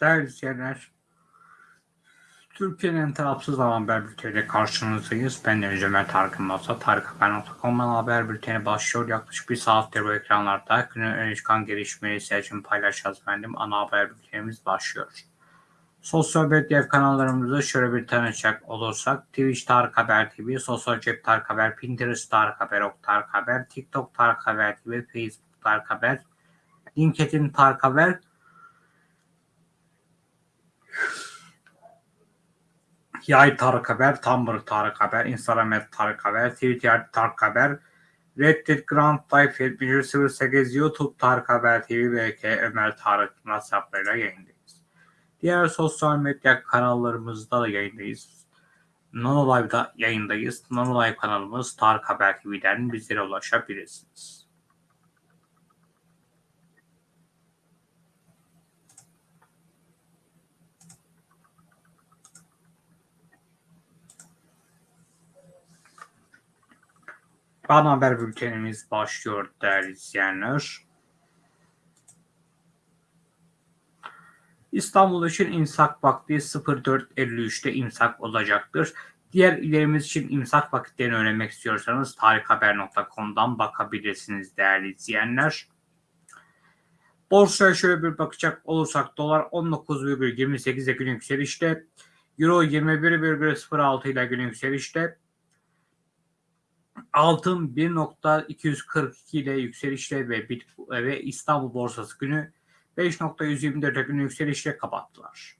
Değerli izleyenler, Türkiye'nin tarafsız haber bülteniyle karşınızdayız. Ben Deniz Ömer Tarık Masa. Tarıkhaber.com'dan haber bülteni başlıyor. Yaklaşık bir saattir bu ekranlarda günün öne çıkan gelişmeleri seçim paylaşacağız efendim. Ana haber bültenimiz başlıyor. Sosyal medya kanallarımızı şöyle bir tanışacak olursak Twitch Tarık Haber TV, Sosyal Cep Tarık Haber, Pinterest Tarık Haber, Ok Tarık Haber, TikTok Tarık Haber TV, Facebook Tarık Haber, LinkedIn Tarık Haber, Yay Tarık Haber, Tumblr Tarık Haber, Instagram Tarık Haber, Twitter Tarık Haber, Reddit Grand Life 7108, YouTube Tarık Haber TV ve K Ömer Tarık hesaplarıyla yayındayız. Diğer sosyal medya kanallarımızda da yayındayız. Nanolive'da yayındayız. Nanolive kanalımız Tarık Haber TV'den bizlere ulaşabilirsiniz. Ana haber bültenimiz başlıyor değerli izleyenler. İstanbul için imsak vakti 04.53'te imsak olacaktır. Diğer illerimiz için imsak vakitlerini öğrenmek istiyorsanız tarikhaber.com'dan bakabilirsiniz değerli izleyenler. Borsaya şöyle bir bakacak olursak dolar 19,28 ile gün yükselişte, euro 21,06 ile gün yükselişte, altın 1.242 ile yükselişte ve, ve İstanbul borsası günü 5.124'e gün yükselişle kapattılar.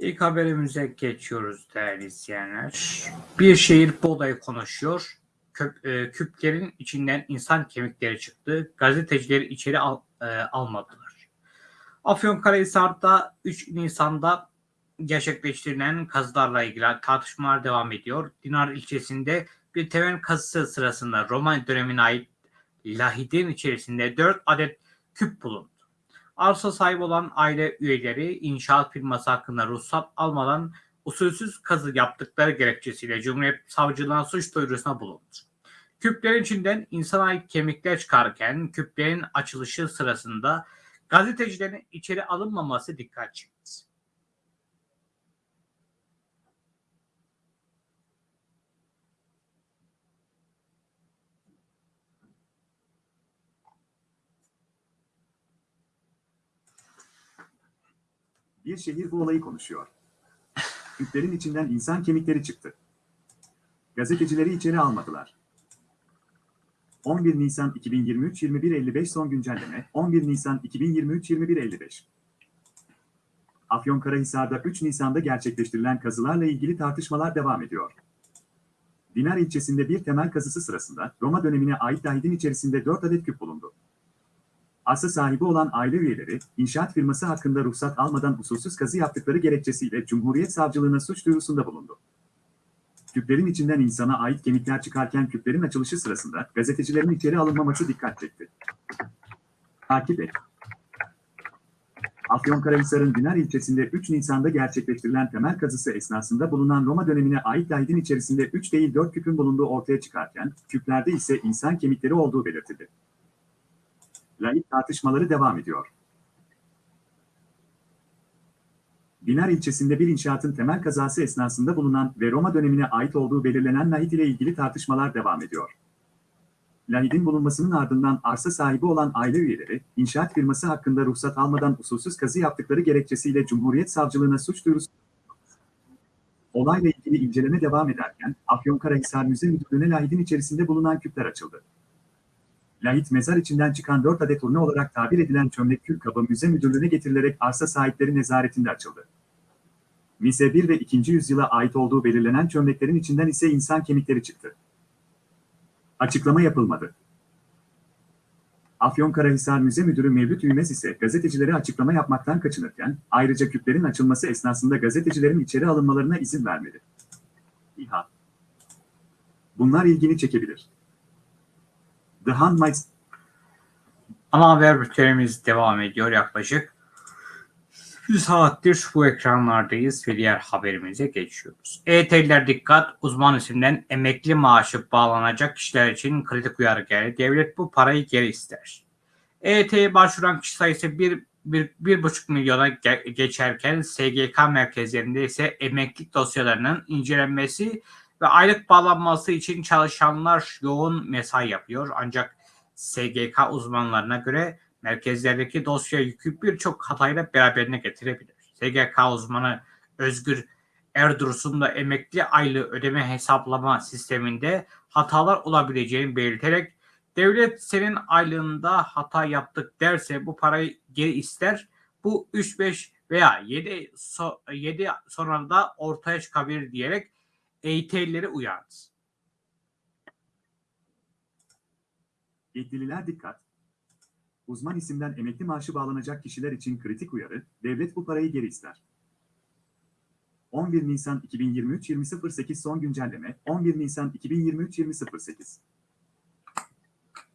İlk haberimize geçiyoruz değerli izleyenler. Bir şehir bu olayı konuşuyor. Köp, e, küplerin içinden insan kemikleri çıktı. Gazetecileri içeri al, e, almadılar. Afyonkarahisar'da 3 Nisan'da gerçekleştirilen kazılarla ilgili tartışmalar devam ediyor. Dinar ilçesinde bir temel kazısı sırasında Roman dönemine ait lahidin içerisinde 4 adet küp bulundu. Arsa sahibi olan aile üyeleri inşaat firması hakkında ruhsat almadan usulsüz kazı yaptıkları gerekçesiyle Cumhuriyet Savcılığına suç duyurusuna bulundu. Küplerin içinden insana ait kemikler çıkarken küplerin açılışı sırasında gazetecilerin içeri alınmaması dikkat çekti. Bir şehir bu olayı konuşuyor. Küplerin içinden insan kemikleri çıktı. Gazetecileri içeri almadılar. 11 Nisan 2023 21.55 son güncelleme 11 Nisan 2023 21.55 Afyonkarahisar'da 3 Nisan'da gerçekleştirilen kazılarla ilgili tartışmalar devam ediyor. Dinar ilçesinde bir temel kazısı sırasında Roma dönemine ait lahidin içerisinde 4 adet küp bulundu. Arsa sahibi olan aile üyeleri, inşaat firması hakkında ruhsat almadan usulsüz kazı yaptıkları gerekçesiyle Cumhuriyet Savcılığına suç duyurusunda bulundu. Küplerin içinden insana ait kemikler çıkarken küplerin açılışı sırasında gazetecilerin içeri alınmaması dikkat çekti. Takip et. Afyonkarahisar'ın Dinar ilçesinde 3 Nisan'da gerçekleştirilen temel kazısı esnasında bulunan Roma dönemine ait lahidin içerisinde 3 değil 4 küpün bulunduğu ortaya çıkarken, küplerde ise insan kemikleri olduğu belirtildi. Lahit tartışmaları devam ediyor. Dinar ilçesinde bir inşaatın temel kazası esnasında bulunan ve Roma dönemine ait olduğu belirlenen lahit ile ilgili tartışmalar devam ediyor. Lahidin bulunmasının ardından arsa sahibi olan aile üyeleri, inşaat firması hakkında ruhsat almadan usulsüz kazı yaptıkları gerekçesiyle Cumhuriyet Savcılığına suç duyurusu Olayla ilgili inceleme devam ederken Afyonkarahisar Müze Müdürlüğü'ne lahidin içerisinde bulunan küpler açıldı. Lahit mezar içinden çıkan 4 adet urne olarak tabir edilen çömlek kül kabı müze müdürlüğüne getirilerek arsa sahipleri nezaretinde açıldı. Mise 1 ve 2. yüzyıla ait olduğu belirlenen çömleklerin içinden ise insan kemikleri çıktı. Açıklama yapılmadı. Afyonkarahisar Müze Müdürü Mevlüt Ümez ise gazetecilere açıklama yapmaktan kaçınırken, ayrıca küplerin açılması esnasında gazetecilerin içeri alınmalarına izin vermedi. İHA Bunlar ilgini çekebilir. The Handmaid's Ana haber bültenimiz devam ediyor yaklaşık. Bir saattir bu ekranlardayız ve diğer haberimize geçiyoruz. EYT'liler dikkat, uzman isimden emekli maaşı bağlanacak kişiler için kritik uyarı geldi. Devlet bu parayı geri ister. EYT'ye başvuran kişi sayısı 1 bir, bir buçuk milyona ge- geçerken SGK merkezlerinde ise emeklilik dosyalarının incelenmesi ve aylık bağlanması için çalışanlar yoğun mesai yapıyor. Ancak SGK uzmanlarına göre merkezlerdeki dosya yükü birçok hatayla beraberine getirebilir. SGK uzmanı Özgür Erdursun da emekli aylığı ödeme hesaplama sisteminde hatalar olabileceğini belirterek devlet senin aylığında hata yaptık derse bu parayı geri ister. Bu 3-5 veya 7, so 7 sonra da ortaya çıkabilir diyerek EYT'lileri uyardı. Yetkililer dikkat. Uzman isimden emekli maaşı bağlanacak kişiler için kritik uyarı, devlet bu parayı geri ister. 11 Nisan 2023 20.08 son güncelleme 11 Nisan 2023 20.08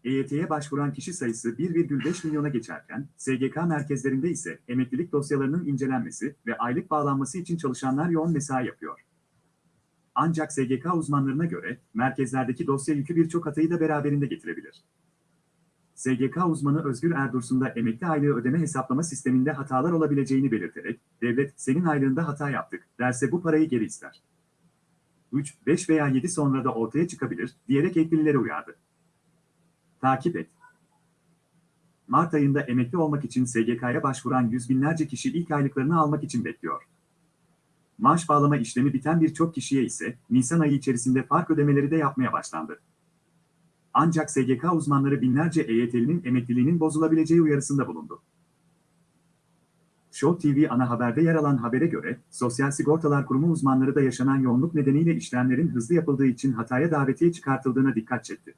EYT'ye başvuran kişi sayısı 1,5 milyona geçerken, SGK merkezlerinde ise emeklilik dosyalarının incelenmesi ve aylık bağlanması için çalışanlar yoğun mesai yapıyor. Ancak SGK uzmanlarına göre merkezlerdeki dosya yükü birçok hatayı da beraberinde getirebilir. SGK uzmanı Özgür Erdursun da emekli aylığı ödeme hesaplama sisteminde hatalar olabileceğini belirterek, devlet senin aylığında hata yaptık derse bu parayı geri ister. 3, 5 veya 7 sonra da ortaya çıkabilir diyerek yetkililere uyardı. Takip et. Mart ayında emekli olmak için SGK'ya başvuran yüz binlerce kişi ilk aylıklarını almak için bekliyor. Maaş bağlama işlemi biten birçok kişiye ise Nisan ayı içerisinde fark ödemeleri de yapmaya başlandı. Ancak SGK uzmanları binlerce EYT'linin emekliliğinin bozulabileceği uyarısında bulundu. Show TV ana haberde yer alan habere göre, Sosyal Sigortalar Kurumu uzmanları da yaşanan yoğunluk nedeniyle işlemlerin hızlı yapıldığı için hataya davetiye çıkartıldığına dikkat çekti.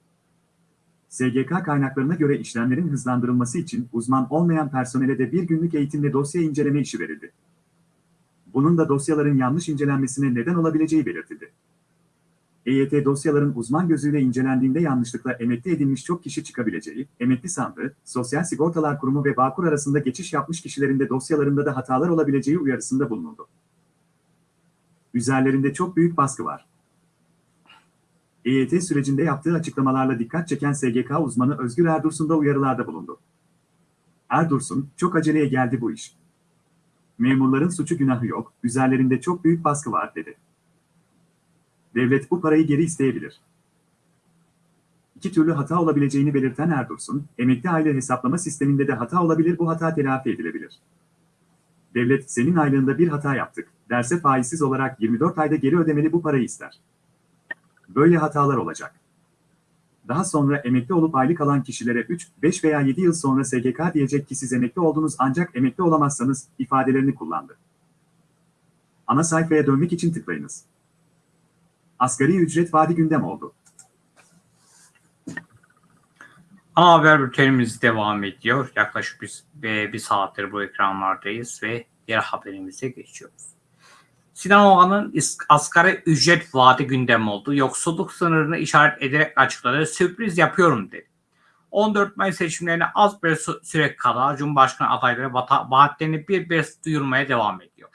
SGK kaynaklarına göre işlemlerin hızlandırılması için uzman olmayan personele de bir günlük eğitimle dosya inceleme işi verildi. Bunun da dosyaların yanlış incelenmesine neden olabileceği belirtildi. EYT dosyaların uzman gözüyle incelendiğinde yanlışlıkla emekli edilmiş çok kişi çıkabileceği, emekli sandığı, Sosyal Sigortalar Kurumu ve Bağkur arasında geçiş yapmış kişilerin de dosyalarında da hatalar olabileceği uyarısında bulunuldu. Üzerlerinde çok büyük baskı var. EYT sürecinde yaptığı açıklamalarla dikkat çeken SGK uzmanı Özgür Erdursun da uyarılarda bulundu. Erdursun, çok aceleye geldi bu iş. Memurların suçu günahı yok, üzerlerinde çok büyük baskı var dedi. Devlet bu parayı geri isteyebilir. İki türlü hata olabileceğini belirten Erdursun, emekli aylığı hesaplama sisteminde de hata olabilir bu hata telafi edilebilir. Devlet senin aylığında bir hata yaptık, derse faizsiz olarak 24 ayda geri ödemeli bu parayı ister. Böyle hatalar olacak. Daha sonra emekli olup aylık alan kişilere 3, 5 veya 7 yıl sonra SGK diyecek ki siz emekli oldunuz ancak emekli olamazsanız ifadelerini kullandı. Ana sayfaya dönmek için tıklayınız. Asgari ücret vadi gündem oldu. Ana haber bültenimiz devam ediyor. Yaklaşık bir, bir, bir saattir bu ekranlardayız ve diğer haberimize geçiyoruz. Sinan Oğan'ın asgari ücret vaadi gündem oldu. Yoksulluk sınırını işaret ederek açıkladı. Sürpriz yapıyorum dedi. 14 Mayıs seçimlerine az bir sü- süre kala Cumhurbaşkanı adayları vaatlerini bir bir duyurmaya devam ediyor.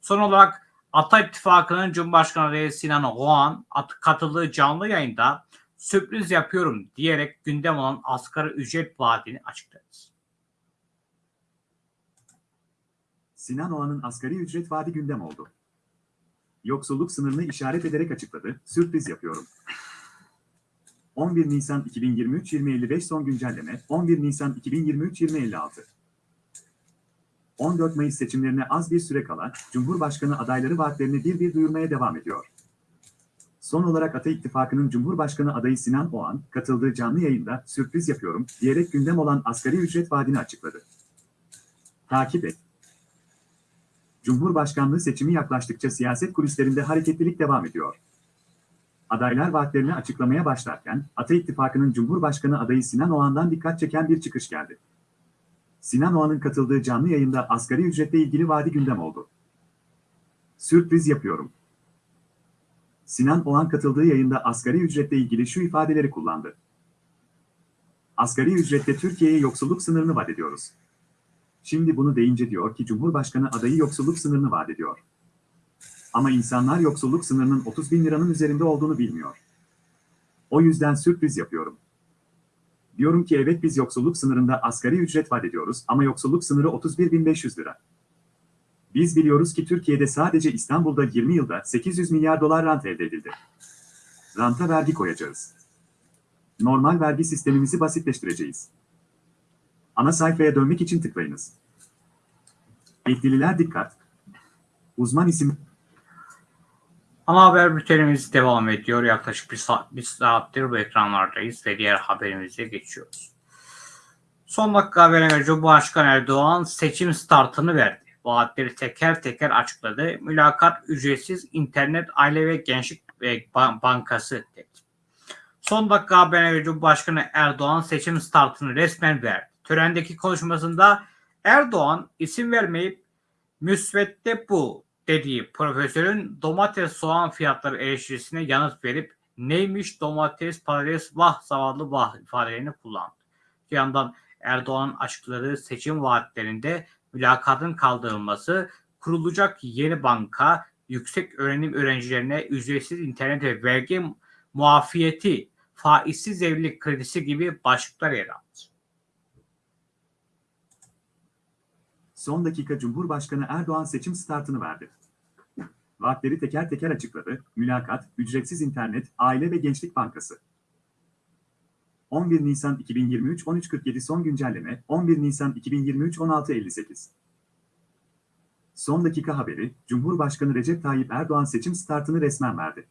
Son olarak Ata İttifakı'nın Cumhurbaşkanı adayı Sinan Oğan at- katıldığı canlı yayında sürpriz yapıyorum diyerek gündem olan asgari ücret vaadini açıkladı. Sinan Oğan'ın asgari ücret vadi gündem oldu. Yoksulluk sınırını işaret ederek açıkladı, sürpriz yapıyorum. 11 Nisan 2023 2055 son güncelleme 11 Nisan 2023 2056 14 Mayıs seçimlerine az bir süre kala Cumhurbaşkanı adayları vaatlerini bir bir duyurmaya devam ediyor. Son olarak Ata İttifakı'nın Cumhurbaşkanı adayı Sinan Oğan katıldığı canlı yayında sürpriz yapıyorum diyerek gündem olan asgari ücret vaadini açıkladı. Takip et. Cumhurbaşkanlığı seçimi yaklaştıkça siyaset kulislerinde hareketlilik devam ediyor. Adaylar vaatlerini açıklamaya başlarken, Ata İttifakı'nın Cumhurbaşkanı adayı Sinan Oğan'dan dikkat çeken bir çıkış geldi. Sinan Oğan'ın katıldığı canlı yayında asgari ücretle ilgili vaadi gündem oldu. Sürpriz yapıyorum. Sinan Oğan katıldığı yayında asgari ücretle ilgili şu ifadeleri kullandı. Asgari ücrette Türkiye'ye yoksulluk sınırını vaat ediyoruz. Şimdi bunu deyince diyor ki Cumhurbaşkanı adayı yoksulluk sınırını vaat ediyor. Ama insanlar yoksulluk sınırının 30 bin liranın üzerinde olduğunu bilmiyor. O yüzden sürpriz yapıyorum. Diyorum ki evet biz yoksulluk sınırında asgari ücret vaat ediyoruz ama yoksulluk sınırı 31.500 lira. Biz biliyoruz ki Türkiye'de sadece İstanbul'da 20 yılda 800 milyar dolar rant elde edildi. Ranta vergi koyacağız. Normal vergi sistemimizi basitleştireceğiz. Ana sayfaya dönmek için tıklayınız. Eklililer dikkat. Uzman isim Ana haber bültenimiz devam ediyor. Yaklaşık bir, saat, bir saattir bu ekranlardayız ve diğer haberimize geçiyoruz. Son dakika haberine göre Cumhurbaşkanı Erdoğan seçim startını verdi. Vaatleri teker teker açıkladı. Mülakat ücretsiz internet, aile ve gençlik ve bankası dedi. Son dakika haberine göre Cumhurbaşkanı Erdoğan seçim startını resmen verdi. Törendeki konuşmasında Erdoğan isim vermeyip müsvedde bu dediği profesörün domates soğan fiyatları eleştirisine yanıt verip neymiş domates patates vah zavallı vah ifadelerini kullandı. Bir yandan Erdoğan'ın açıkladığı seçim vaatlerinde mülakatın kaldırılması, kurulacak yeni banka, yüksek öğrenim öğrencilerine ücretsiz internet ve vergi muafiyeti, faizsiz evlilik kredisi gibi başlıklar yer aldı. Son dakika Cumhurbaşkanı Erdoğan seçim startını verdi. Vaatleri teker teker açıkladı. Mülakat, ücretsiz internet, aile ve gençlik bankası. 11 Nisan 2023 13.47 son güncelleme 11 Nisan 2023 16.58 Son dakika haberi, Cumhurbaşkanı Recep Tayyip Erdoğan seçim startını resmen verdi.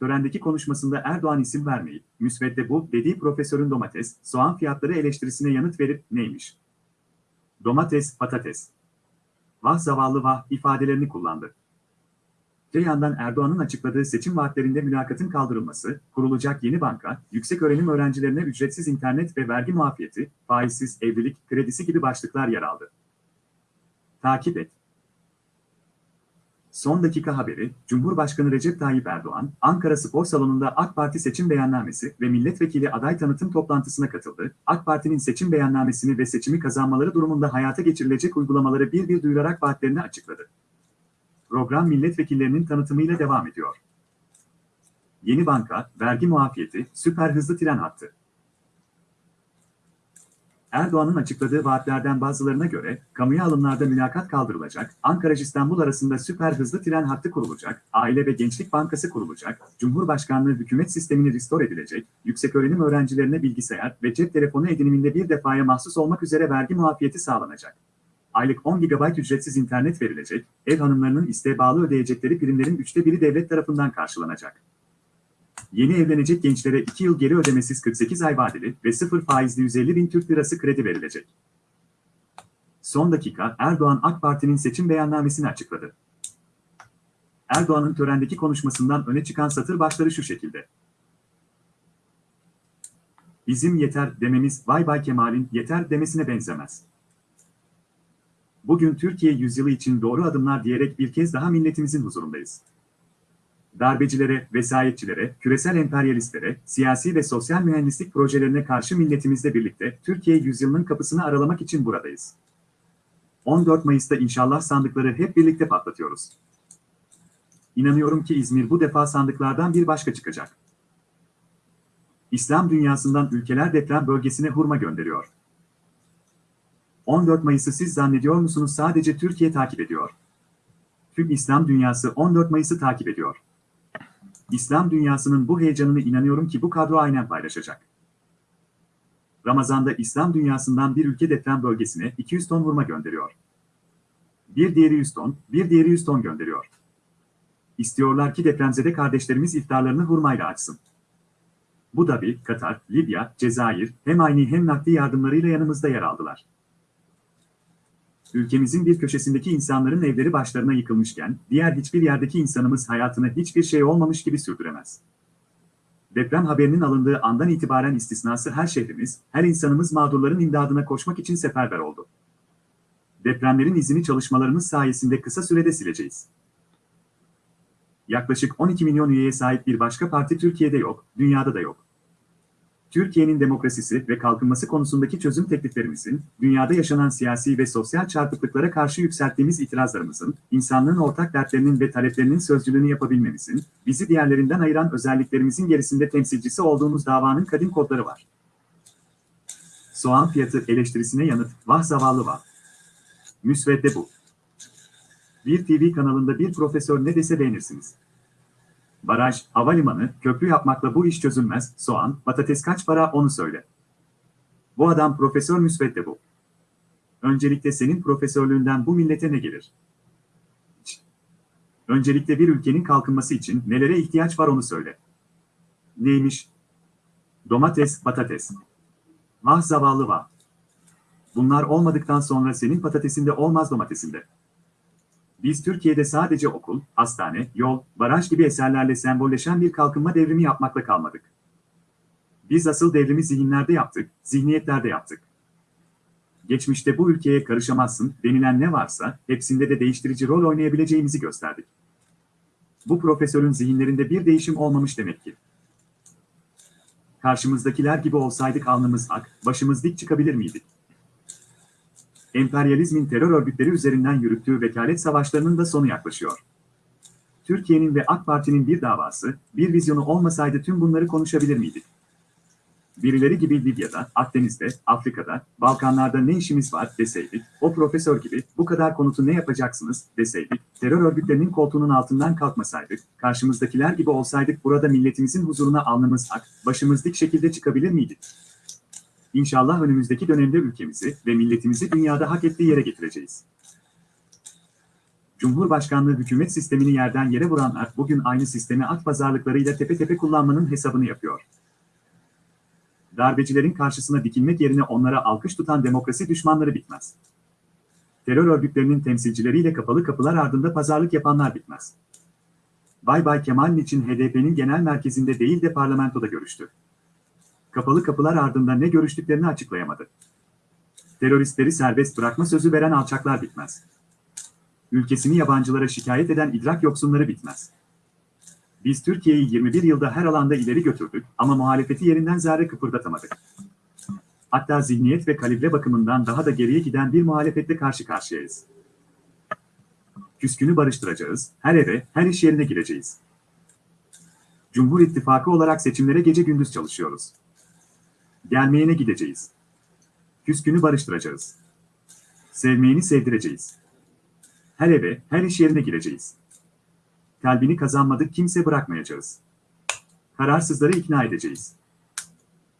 Törendeki konuşmasında Erdoğan isim vermeyip, müsvedde bu dediği profesörün domates, soğan fiyatları eleştirisine yanıt verip neymiş? Domates, patates. Vah zavallı vah ifadelerini kullandı. Öte yandan Erdoğan'ın açıkladığı seçim vaatlerinde mülakatın kaldırılması, kurulacak yeni banka, yüksek öğrenim öğrencilerine ücretsiz internet ve vergi muafiyeti, faizsiz evlilik kredisi gibi başlıklar yer aldı. Takip et. Son dakika haberi, Cumhurbaşkanı Recep Tayyip Erdoğan, Ankara Spor Salonu'nda AK Parti seçim beyannamesi ve milletvekili aday tanıtım toplantısına katıldı. AK Parti'nin seçim beyannamesini ve seçimi kazanmaları durumunda hayata geçirilecek uygulamaları bir bir duyurarak vaatlerini açıkladı. Program milletvekillerinin tanıtımıyla devam ediyor. Yeni banka, vergi muafiyeti, süper hızlı tren hattı. Erdoğan'ın açıkladığı vaatlerden bazılarına göre, kamuya alımlarda mülakat kaldırılacak, Ankara-İstanbul arasında süper hızlı tren hattı kurulacak, Aile ve Gençlik Bankası kurulacak, Cumhurbaşkanlığı hükümet sistemini restore edilecek, yükseköğrenim öğrencilerine bilgisayar ve cep telefonu ediniminde bir defaya mahsus olmak üzere vergi muafiyeti sağlanacak. Aylık 10 GB ücretsiz internet verilecek, ev hanımlarının isteğe bağlı ödeyecekleri primlerin üçte biri devlet tarafından karşılanacak. Yeni evlenecek gençlere 2 yıl geri ödemesiz 48 ay vadeli ve sıfır faizli 150 bin Türk lirası kredi verilecek. Son dakika Erdoğan AK Parti'nin seçim beyannamesini açıkladı. Erdoğan'ın törendeki konuşmasından öne çıkan satır başları şu şekilde. Bizim yeter dememiz Vay Bay Kemal'in yeter demesine benzemez. Bugün Türkiye yüzyılı için doğru adımlar diyerek bir kez daha milletimizin huzurundayız darbecilere, vesayetçilere, küresel emperyalistlere, siyasi ve sosyal mühendislik projelerine karşı milletimizle birlikte Türkiye yüzyılının kapısını aralamak için buradayız. 14 Mayıs'ta inşallah sandıkları hep birlikte patlatıyoruz. İnanıyorum ki İzmir bu defa sandıklardan bir başka çıkacak. İslam dünyasından ülkeler deprem bölgesine hurma gönderiyor. 14 Mayıs'ı siz zannediyor musunuz sadece Türkiye takip ediyor? Tüm İslam dünyası 14 Mayıs'ı takip ediyor. İslam dünyasının bu heyecanını inanıyorum ki bu kadro aynen paylaşacak. Ramazan'da İslam dünyasından bir ülke deprem bölgesine 200 ton vurma gönderiyor. Bir diğeri 100 ton, bir diğeri 100 ton gönderiyor. İstiyorlar ki depremzede kardeşlerimiz iftarlarını hurmayla açsın. Bu Dhabi, Katar, Libya, Cezayir hem aynı hem nakdi yardımlarıyla yanımızda yer aldılar. Ülkemizin bir köşesindeki insanların evleri başlarına yıkılmışken, diğer hiçbir yerdeki insanımız hayatını hiçbir şey olmamış gibi sürdüremez. Deprem haberinin alındığı andan itibaren istisnası her şehrimiz, her insanımız mağdurların imdadına koşmak için seferber oldu. Depremlerin izini çalışmalarımız sayesinde kısa sürede sileceğiz. Yaklaşık 12 milyon üyeye sahip bir başka parti Türkiye'de yok, dünyada da yok. Türkiye'nin demokrasisi ve kalkınması konusundaki çözüm tekliflerimizin, dünyada yaşanan siyasi ve sosyal çarpıklıklara karşı yükselttiğimiz itirazlarımızın, insanlığın ortak dertlerinin ve taleplerinin sözcülüğünü yapabilmemizin, bizi diğerlerinden ayıran özelliklerimizin gerisinde temsilcisi olduğumuz davanın kadim kodları var. Soğan fiyatı eleştirisine yanıt, vah zavallı vah. Müsvedde bu. Bir TV kanalında bir profesör ne dese beğenirsiniz. Baraj, havalimanı, köprü yapmakla bu iş çözülmez. Soğan, patates kaç para onu söyle. Bu adam profesör müsvedde bu. Öncelikle senin profesörlüğünden bu millete ne gelir? Öncelikle bir ülkenin kalkınması için nelere ihtiyaç var onu söyle. Neymiş? Domates, patates. Vah zavallı vah. Bunlar olmadıktan sonra senin patatesinde olmaz domatesinde. Biz Türkiye'de sadece okul, hastane, yol, baraj gibi eserlerle sembolleşen bir kalkınma devrimi yapmakla kalmadık. Biz asıl devrimi zihinlerde yaptık, zihniyetlerde yaptık. Geçmişte bu ülkeye karışamazsın denilen ne varsa hepsinde de değiştirici rol oynayabileceğimizi gösterdik. Bu profesörün zihinlerinde bir değişim olmamış demek ki. Karşımızdakiler gibi olsaydık alnımız ak, başımız dik çıkabilir miydik? Emperyalizmin terör örgütleri üzerinden yürüttüğü vekalet savaşlarının da sonu yaklaşıyor. Türkiye'nin ve AK Parti'nin bir davası, bir vizyonu olmasaydı tüm bunları konuşabilir miydik? Birileri gibi Libya'da, Akdeniz'de, Afrika'da, Balkanlarda ne işimiz var deseydik, o profesör gibi bu kadar konutu ne yapacaksınız deseydik, terör örgütlerinin koltuğunun altından kalkmasaydık, karşımızdakiler gibi olsaydık burada milletimizin huzuruna alnımız ak, başımız dik şekilde çıkabilir miydik? İnşallah önümüzdeki dönemde ülkemizi ve milletimizi dünyada hak ettiği yere getireceğiz. Cumhurbaşkanlığı hükümet sistemini yerden yere vuranlar bugün aynı sistemi at pazarlıklarıyla tepe tepe kullanmanın hesabını yapıyor. Darbecilerin karşısına dikilmek yerine onlara alkış tutan demokrasi düşmanları bitmez. Terör örgütlerinin temsilcileriyle kapalı kapılar ardında pazarlık yapanlar bitmez. Bay Bay Kemal için HDP'nin genel merkezinde değil de parlamentoda görüştü kapalı kapılar ardında ne görüştüklerini açıklayamadı. Teröristleri serbest bırakma sözü veren alçaklar bitmez. Ülkesini yabancılara şikayet eden idrak yoksunları bitmez. Biz Türkiye'yi 21 yılda her alanda ileri götürdük ama muhalefeti yerinden zerre kıpırdatamadık. Hatta zihniyet ve kalibre bakımından daha da geriye giden bir muhalefetle karşı karşıyayız. Küskünü barıştıracağız, her eve, her iş yerine gireceğiz. Cumhur İttifakı olarak seçimlere gece gündüz çalışıyoruz. Gelmeyene gideceğiz. Küskünü barıştıracağız. Sevmeyeni sevdireceğiz. Her eve, her iş yerine gireceğiz. Kalbini kazanmadık kimse bırakmayacağız. Kararsızları ikna edeceğiz.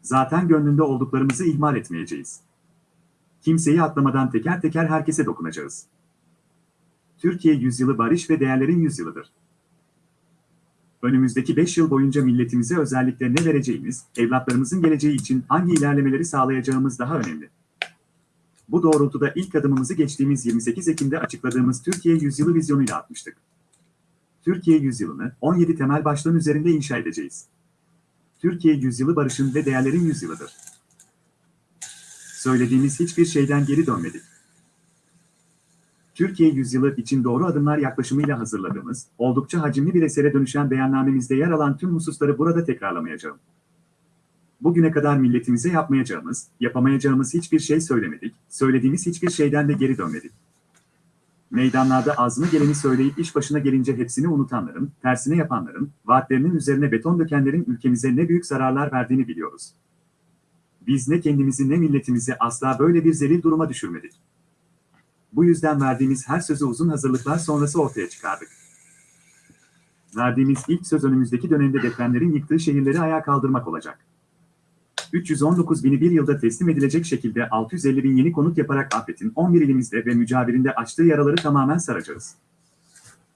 Zaten gönlünde olduklarımızı ihmal etmeyeceğiz. Kimseyi atlamadan teker teker herkese dokunacağız. Türkiye yüzyılı barış ve değerlerin yüzyılıdır önümüzdeki 5 yıl boyunca milletimize özellikle ne vereceğimiz, evlatlarımızın geleceği için hangi ilerlemeleri sağlayacağımız daha önemli. Bu doğrultuda ilk adımımızı geçtiğimiz 28 Ekim'de açıkladığımız Türkiye Yüzyılı vizyonuyla atmıştık. Türkiye Yüzyılı'nı 17 temel başlığın üzerinde inşa edeceğiz. Türkiye Yüzyılı barışın ve değerlerin yüzyılıdır. Söylediğimiz hiçbir şeyden geri dönmedik. Türkiye yüzyılı için doğru adımlar yaklaşımıyla hazırladığımız, oldukça hacimli bir esere dönüşen beyannamemizde yer alan tüm hususları burada tekrarlamayacağım. Bugüne kadar milletimize yapmayacağımız, yapamayacağımız hiçbir şey söylemedik, söylediğimiz hiçbir şeyden de geri dönmedik. Meydanlarda azmı geleni söyleyip iş başına gelince hepsini unutanların, tersine yapanların, vaatlerinin üzerine beton dökenlerin ülkemize ne büyük zararlar verdiğini biliyoruz. Biz ne kendimizi ne milletimizi asla böyle bir zelil duruma düşürmedik. Bu yüzden verdiğimiz her sözü uzun hazırlıklar sonrası ortaya çıkardık. Verdiğimiz ilk söz önümüzdeki dönemde depremlerin yıktığı şehirleri ayağa kaldırmak olacak. 319 bini bir yılda teslim edilecek şekilde 650 bin yeni konut yaparak afetin 11 ilimizde ve mücavirinde açtığı yaraları tamamen saracağız.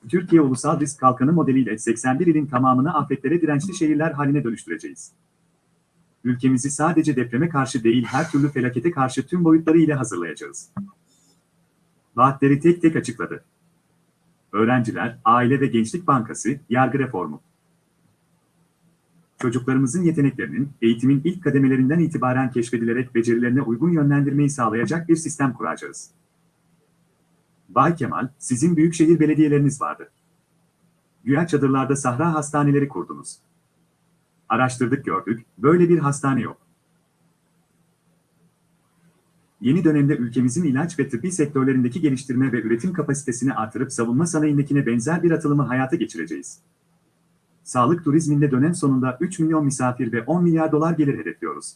Türkiye Ulusal Risk Kalkanı modeliyle 81 ilin tamamını afetlere dirençli şehirler haline dönüştüreceğiz. Ülkemizi sadece depreme karşı değil her türlü felakete karşı tüm boyutları ile hazırlayacağız. Vaatleri tek tek açıkladı. Öğrenciler, Aile ve Gençlik Bankası, yargı reformu. Çocuklarımızın yeteneklerinin, eğitimin ilk kademelerinden itibaren keşfedilerek becerilerine uygun yönlendirmeyi sağlayacak bir sistem kuracağız. Bay Kemal, sizin büyükşehir belediyeleriniz vardı. Güya çadırlarda sahra hastaneleri kurdunuz. Araştırdık gördük, böyle bir hastane yok. Yeni dönemde ülkemizin ilaç ve tıbbi sektörlerindeki geliştirme ve üretim kapasitesini artırıp savunma sanayindekine benzer bir atılımı hayata geçireceğiz. Sağlık turizminde dönem sonunda 3 milyon misafir ve 10 milyar dolar gelir hedefliyoruz.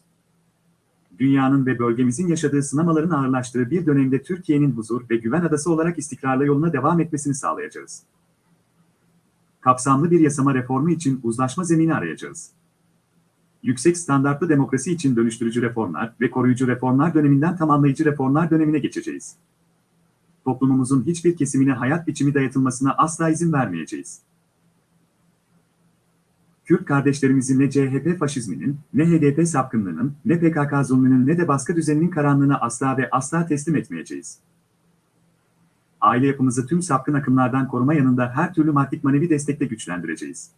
Dünyanın ve bölgemizin yaşadığı sınamaların ağırlaştığı bir dönemde Türkiye'nin huzur ve güven adası olarak istikrarla yoluna devam etmesini sağlayacağız. Kapsamlı bir yasama reformu için uzlaşma zemini arayacağız yüksek standartlı demokrasi için dönüştürücü reformlar ve koruyucu reformlar döneminden tamamlayıcı reformlar dönemine geçeceğiz. Toplumumuzun hiçbir kesimine hayat biçimi dayatılmasına asla izin vermeyeceğiz. Kürt kardeşlerimizin ne CHP faşizminin, ne HDP sapkınlığının, ne PKK zulmünün ne de baskı düzeninin karanlığına asla ve asla teslim etmeyeceğiz. Aile yapımızı tüm sapkın akımlardan koruma yanında her türlü maddik manevi destekle güçlendireceğiz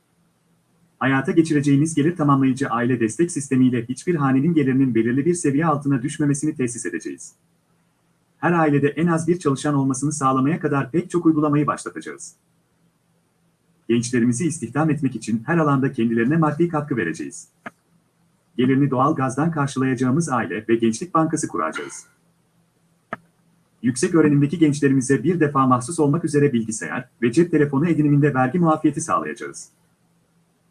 hayata geçireceğimiz gelir tamamlayıcı aile destek sistemiyle hiçbir hanenin gelirinin belirli bir seviye altına düşmemesini tesis edeceğiz. Her ailede en az bir çalışan olmasını sağlamaya kadar pek çok uygulamayı başlatacağız. Gençlerimizi istihdam etmek için her alanda kendilerine maddi katkı vereceğiz. Gelirini doğal gazdan karşılayacağımız aile ve gençlik bankası kuracağız. Yüksek öğrenimdeki gençlerimize bir defa mahsus olmak üzere bilgisayar ve cep telefonu ediniminde vergi muafiyeti sağlayacağız.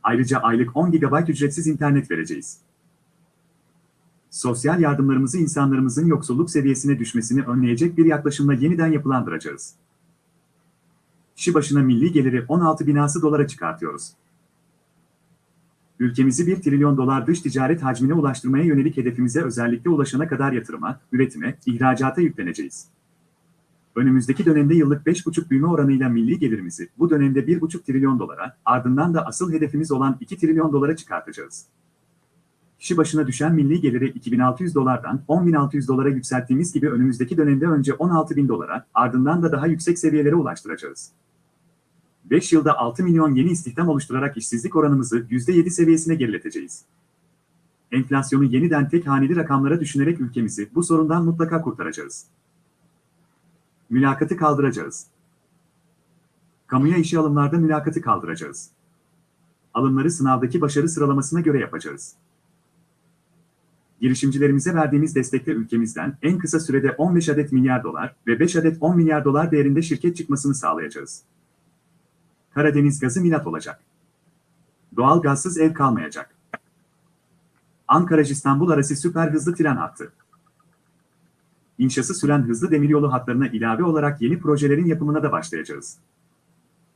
Ayrıca aylık 10 GB ücretsiz internet vereceğiz. Sosyal yardımlarımızı insanlarımızın yoksulluk seviyesine düşmesini önleyecek bir yaklaşımla yeniden yapılandıracağız. Kişi başına milli geliri 16 binası dolara çıkartıyoruz. Ülkemizi 1 trilyon dolar dış ticaret hacmine ulaştırmaya yönelik hedefimize özellikle ulaşana kadar yatırıma, üretime, ihracata yükleneceğiz. Önümüzdeki dönemde yıllık 5,5 büyüme oranıyla milli gelirimizi bu dönemde 1,5 trilyon dolara, ardından da asıl hedefimiz olan 2 trilyon dolara çıkartacağız. Kişi başına düşen milli geliri 2600 dolardan 10600 dolara yükselttiğimiz gibi önümüzdeki dönemde önce 16000 dolara, ardından da daha yüksek seviyelere ulaştıracağız. 5 yılda 6 milyon yeni istihdam oluşturarak işsizlik oranımızı %7 seviyesine gerileteceğiz. Enflasyonu yeniden tek haneli rakamlara düşünerek ülkemizi bu sorundan mutlaka kurtaracağız. Mülakatı kaldıracağız. Kamuya işe alımlarda mülakatı kaldıracağız. Alımları sınavdaki başarı sıralamasına göre yapacağız. Girişimcilerimize verdiğimiz destekle ülkemizden en kısa sürede 15 adet milyar dolar ve 5 adet 10 milyar dolar değerinde şirket çıkmasını sağlayacağız. Karadeniz gazı milat olacak. Doğal gazsız ev kalmayacak. Ankara-İstanbul arası süper hızlı tren hattı inşası süren hızlı demiryolu hatlarına ilave olarak yeni projelerin yapımına da başlayacağız.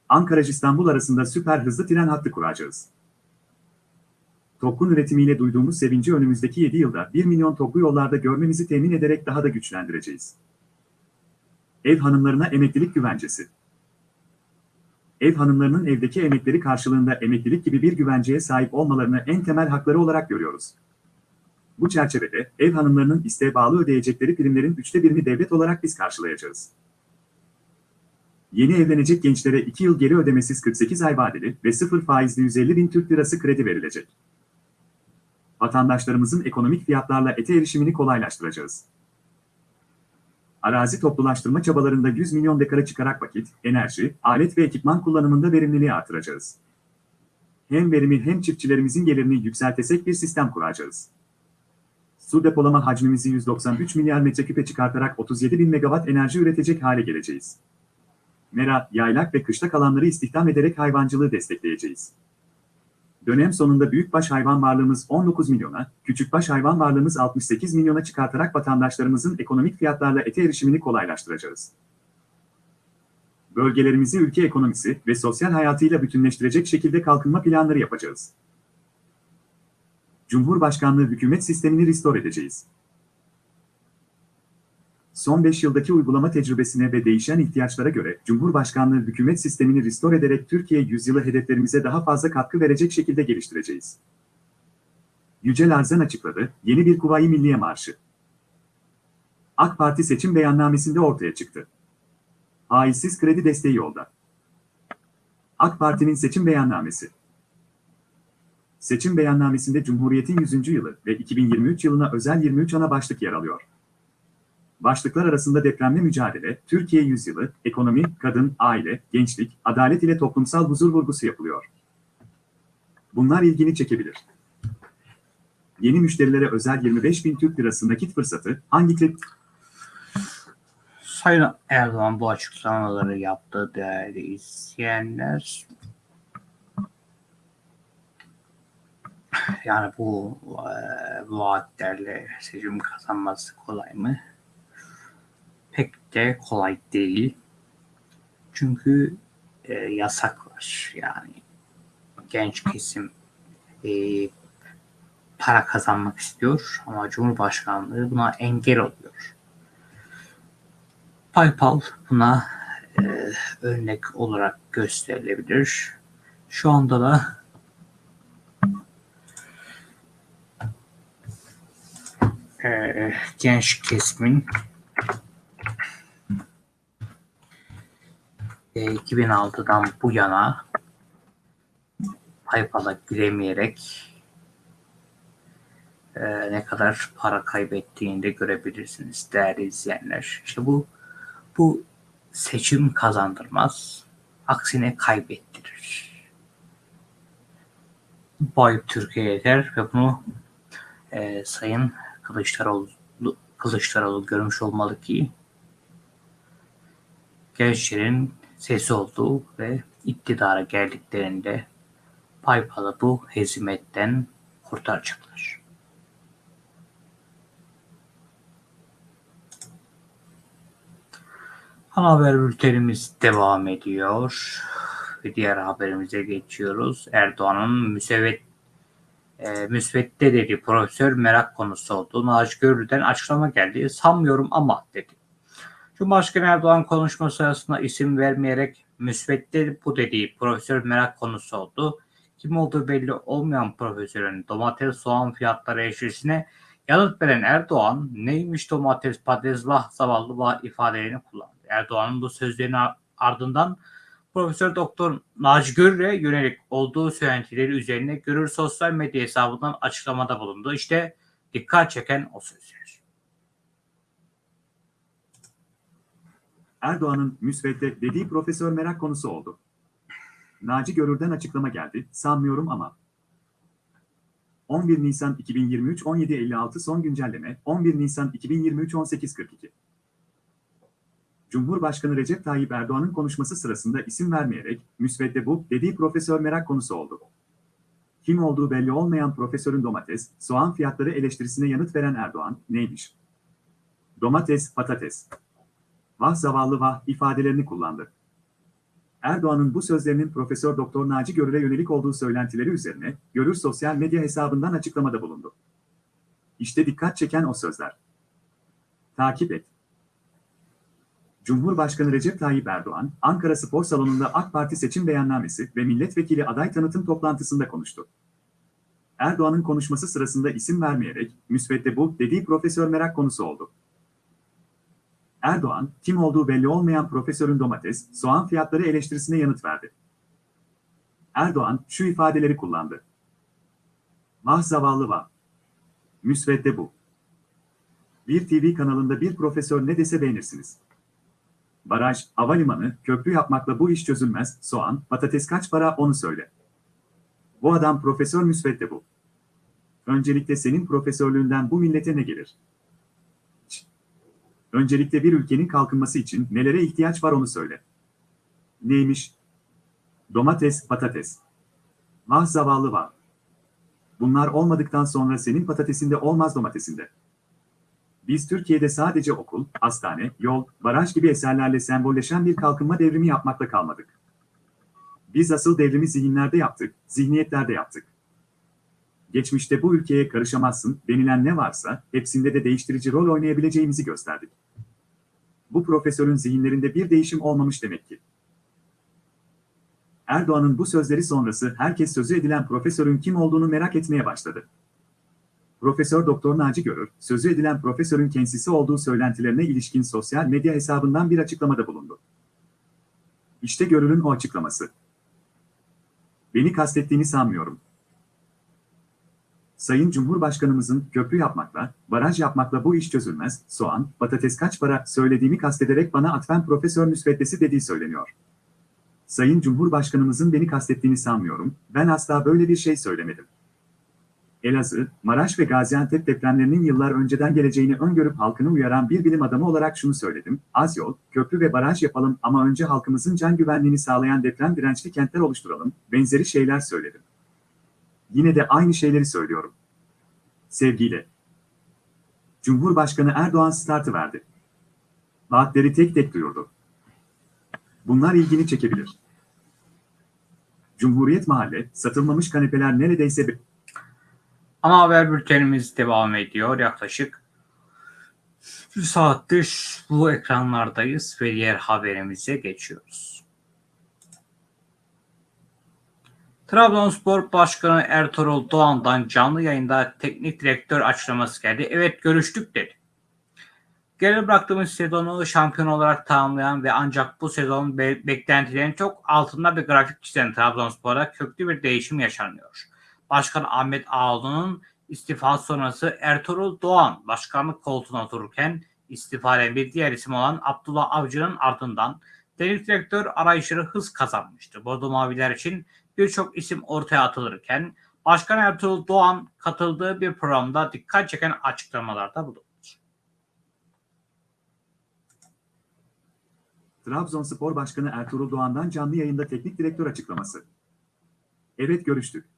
Ankara-İstanbul arasında süper hızlı tren hattı kuracağız. Topkun üretimiyle duyduğumuz sevinci önümüzdeki 7 yılda 1 milyon toplu yollarda görmemizi temin ederek daha da güçlendireceğiz. Ev hanımlarına emeklilik güvencesi. Ev hanımlarının evdeki emekleri karşılığında emeklilik gibi bir güvenceye sahip olmalarını en temel hakları olarak görüyoruz. Bu çerçevede ev hanımlarının isteğe bağlı ödeyecekleri primlerin üçte birini devlet olarak biz karşılayacağız. Yeni evlenecek gençlere 2 yıl geri ödemesiz 48 ay vadeli ve 0 faizli 150 bin Türk lirası kredi verilecek. Vatandaşlarımızın ekonomik fiyatlarla ete erişimini kolaylaştıracağız. Arazi toplulaştırma çabalarında 100 milyon dekara çıkarak vakit, enerji, alet ve ekipman kullanımında verimliliği artıracağız. Hem verimi hem çiftçilerimizin gelirini yükseltesek bir sistem kuracağız. Su depolama hacmimizi 193 milyar metreküpe çıkartarak 37 bin megawatt enerji üretecek hale geleceğiz. Mera, yaylak ve kışlak alanları istihdam ederek hayvancılığı destekleyeceğiz. Dönem sonunda büyükbaş hayvan varlığımız 19 milyona, küçükbaş hayvan varlığımız 68 milyona çıkartarak vatandaşlarımızın ekonomik fiyatlarla ete erişimini kolaylaştıracağız. Bölgelerimizi ülke ekonomisi ve sosyal hayatıyla bütünleştirecek şekilde kalkınma planları yapacağız. Cumhurbaşkanlığı hükümet sistemini restore edeceğiz. Son 5 yıldaki uygulama tecrübesine ve değişen ihtiyaçlara göre Cumhurbaşkanlığı hükümet sistemini restore ederek Türkiye yüzyılı hedeflerimize daha fazla katkı verecek şekilde geliştireceğiz. Yücel Arzan açıkladı, yeni bir Kuvayi Milliye Marşı. AK Parti seçim beyannamesinde ortaya çıktı. Faizsiz kredi desteği yolda. AK Parti'nin seçim beyannamesi. Seçim beyannamesinde Cumhuriyet'in 100. yılı ve 2023 yılına özel 23 ana başlık yer alıyor. Başlıklar arasında depremle mücadele, Türkiye yüzyılı, ekonomi, kadın, aile, gençlik, adalet ile toplumsal huzur vurgusu yapılıyor. Bunlar ilgini çekebilir. Yeni müşterilere özel 25 bin Türk lirası nakit fırsatı hangi kredi Sayın Erdoğan bu açıklamaları yaptı değerli izleyenler. Yani bu e, vaatlerle seçim kazanması kolay mı? Pek de kolay değil. Çünkü e, yasak var. Yani genç kesim e, para kazanmak istiyor ama Cumhurbaşkanlığı buna engel oluyor. PayPal buna e, örnek olarak gösterilebilir. Şu anda da e, genç kesimin e, 2006'dan bu yana PayPal'a giremeyerek e, ne kadar para kaybettiğini de görebilirsiniz değerli izleyenler. İşte bu bu seçim kazandırmaz, aksine kaybettirir. Boy Türkiye yeter ve bunu e, Sayın Kılıçdaroğlu, Kılıçdaroğlu görmüş olmalı ki gençlerin sesi olduğu ve iktidara geldiklerinde PayPal'ı bu hezimetten kurtaracaklar. Ana haber bültenimiz devam ediyor. Ve diğer haberimize geçiyoruz. Erdoğan'ın müsebet e, müsvedde dedi profesör merak konusu oldu. Naci Görür'den açıklama geldi. Sanmıyorum ama dedi. Cumhurbaşkanı Erdoğan konuşma sırasında isim vermeyerek müsvedde bu dediği profesör merak konusu oldu. Kim olduğu belli olmayan profesörün domates soğan fiyatları eşleşine yanıt veren Erdoğan neymiş domates patates vah zavallı vah ifadelerini kullandı. Erdoğan'ın bu sözlerinin ardından Profesör Doktor Naci Görür'e yönelik olduğu söylentileri üzerine Görür sosyal medya hesabından açıklamada bulundu. İşte dikkat çeken o sözler. Erdoğan'ın müsvedde dediği profesör merak konusu oldu. Naci Görür'den açıklama geldi, sanmıyorum ama. 11 Nisan 2023 17.56 son güncelleme 11 Nisan 2023 18.42 Cumhurbaşkanı Recep Tayyip Erdoğan'ın konuşması sırasında isim vermeyerek müsvedde bu dediği profesör merak konusu oldu. Kim olduğu belli olmayan profesörün domates, soğan fiyatları eleştirisine yanıt veren Erdoğan neymiş? Domates, patates. Vah zavallı vah ifadelerini kullandı. Erdoğan'ın bu sözlerinin Profesör Doktor Naci Görür'e yönelik olduğu söylentileri üzerine Görür sosyal medya hesabından açıklamada bulundu. İşte dikkat çeken o sözler. Takip et. Cumhurbaşkanı Recep Tayyip Erdoğan, Ankara Spor Salonu'nda AK Parti seçim beyannamesi ve milletvekili aday tanıtım toplantısında konuştu. Erdoğan'ın konuşması sırasında isim vermeyerek, müsvedde bu dediği profesör merak konusu oldu. Erdoğan, kim olduğu belli olmayan profesörün domates, soğan fiyatları eleştirisine yanıt verdi. Erdoğan şu ifadeleri kullandı. Vah zavallı vah. Müsvedde bu. Bir TV kanalında bir profesör ne dese beğenirsiniz. Baraj, havalimanı, köprü yapmakla bu iş çözülmez, soğan, patates kaç para onu söyle. Bu adam profesör müsvedde bu. Öncelikle senin profesörlüğünden bu millete ne gelir? Öncelikle bir ülkenin kalkınması için nelere ihtiyaç var onu söyle. Neymiş? Domates, patates. Vah zavallı var. Bunlar olmadıktan sonra senin patatesinde olmaz domatesinde. Biz Türkiye'de sadece okul, hastane, yol, baraj gibi eserlerle sembolleşen bir kalkınma devrimi yapmakla kalmadık. Biz asıl devrimi zihinlerde yaptık, zihniyetlerde yaptık. Geçmişte bu ülkeye karışamazsın denilen ne varsa hepsinde de değiştirici rol oynayabileceğimizi gösterdik. Bu profesörün zihinlerinde bir değişim olmamış demek ki. Erdoğan'ın bu sözleri sonrası herkes sözü edilen profesörün kim olduğunu merak etmeye başladı. Profesör Doktor Naci Görür, sözü edilen profesörün kendisi olduğu söylentilerine ilişkin sosyal medya hesabından bir açıklamada bulundu. İşte görülün o açıklaması. Beni kastettiğini sanmıyorum. Sayın Cumhurbaşkanımızın köprü yapmakla, baraj yapmakla bu iş çözülmez, soğan, patates kaç para söylediğimi kastederek bana atfen profesör müsveddesi dediği söyleniyor. Sayın Cumhurbaşkanımızın beni kastettiğini sanmıyorum, ben asla böyle bir şey söylemedim. Elazığ, Maraş ve Gaziantep depremlerinin yıllar önceden geleceğini öngörüp halkını uyaran bir bilim adamı olarak şunu söyledim. Az yol, köprü ve baraj yapalım ama önce halkımızın can güvenliğini sağlayan deprem dirençli kentler oluşturalım. Benzeri şeyler söyledim. Yine de aynı şeyleri söylüyorum. Sevgiyle. Cumhurbaşkanı Erdoğan startı verdi. Vaatleri tek tek duyurdu. Bunlar ilgini çekebilir. Cumhuriyet Mahalle, satılmamış kanepeler neredeyse Ama haber bültenimiz devam ediyor. Yaklaşık bir saattir bu ekranlardayız ve diğer haberimize geçiyoruz. Trabzonspor Başkanı Ertuğrul Doğan'dan canlı yayında teknik direktör açıklaması geldi. Evet görüştük dedi. Geride bıraktığımız sezonu şampiyon olarak tamamlayan ve ancak bu sezon be- beklentilerin çok altında bir grafik çizen Trabzonspor'a köklü bir değişim yaşanıyor. Başkan Ahmet Ağaoğlu'nun istifa sonrası Ertuğrul Doğan başkanlık koltuğuna otururken istifa eden bir diğer isim olan Abdullah Avcı'nın ardından teknik direktör arayışları hız kazanmıştı. Bordo Maviler için birçok isim ortaya atılırken Başkan Ertuğrul Doğan katıldığı bir programda dikkat çeken açıklamalarda bulundu. Trabzonspor Başkanı Ertuğrul Doğan'dan canlı yayında teknik direktör açıklaması. Evet görüştük.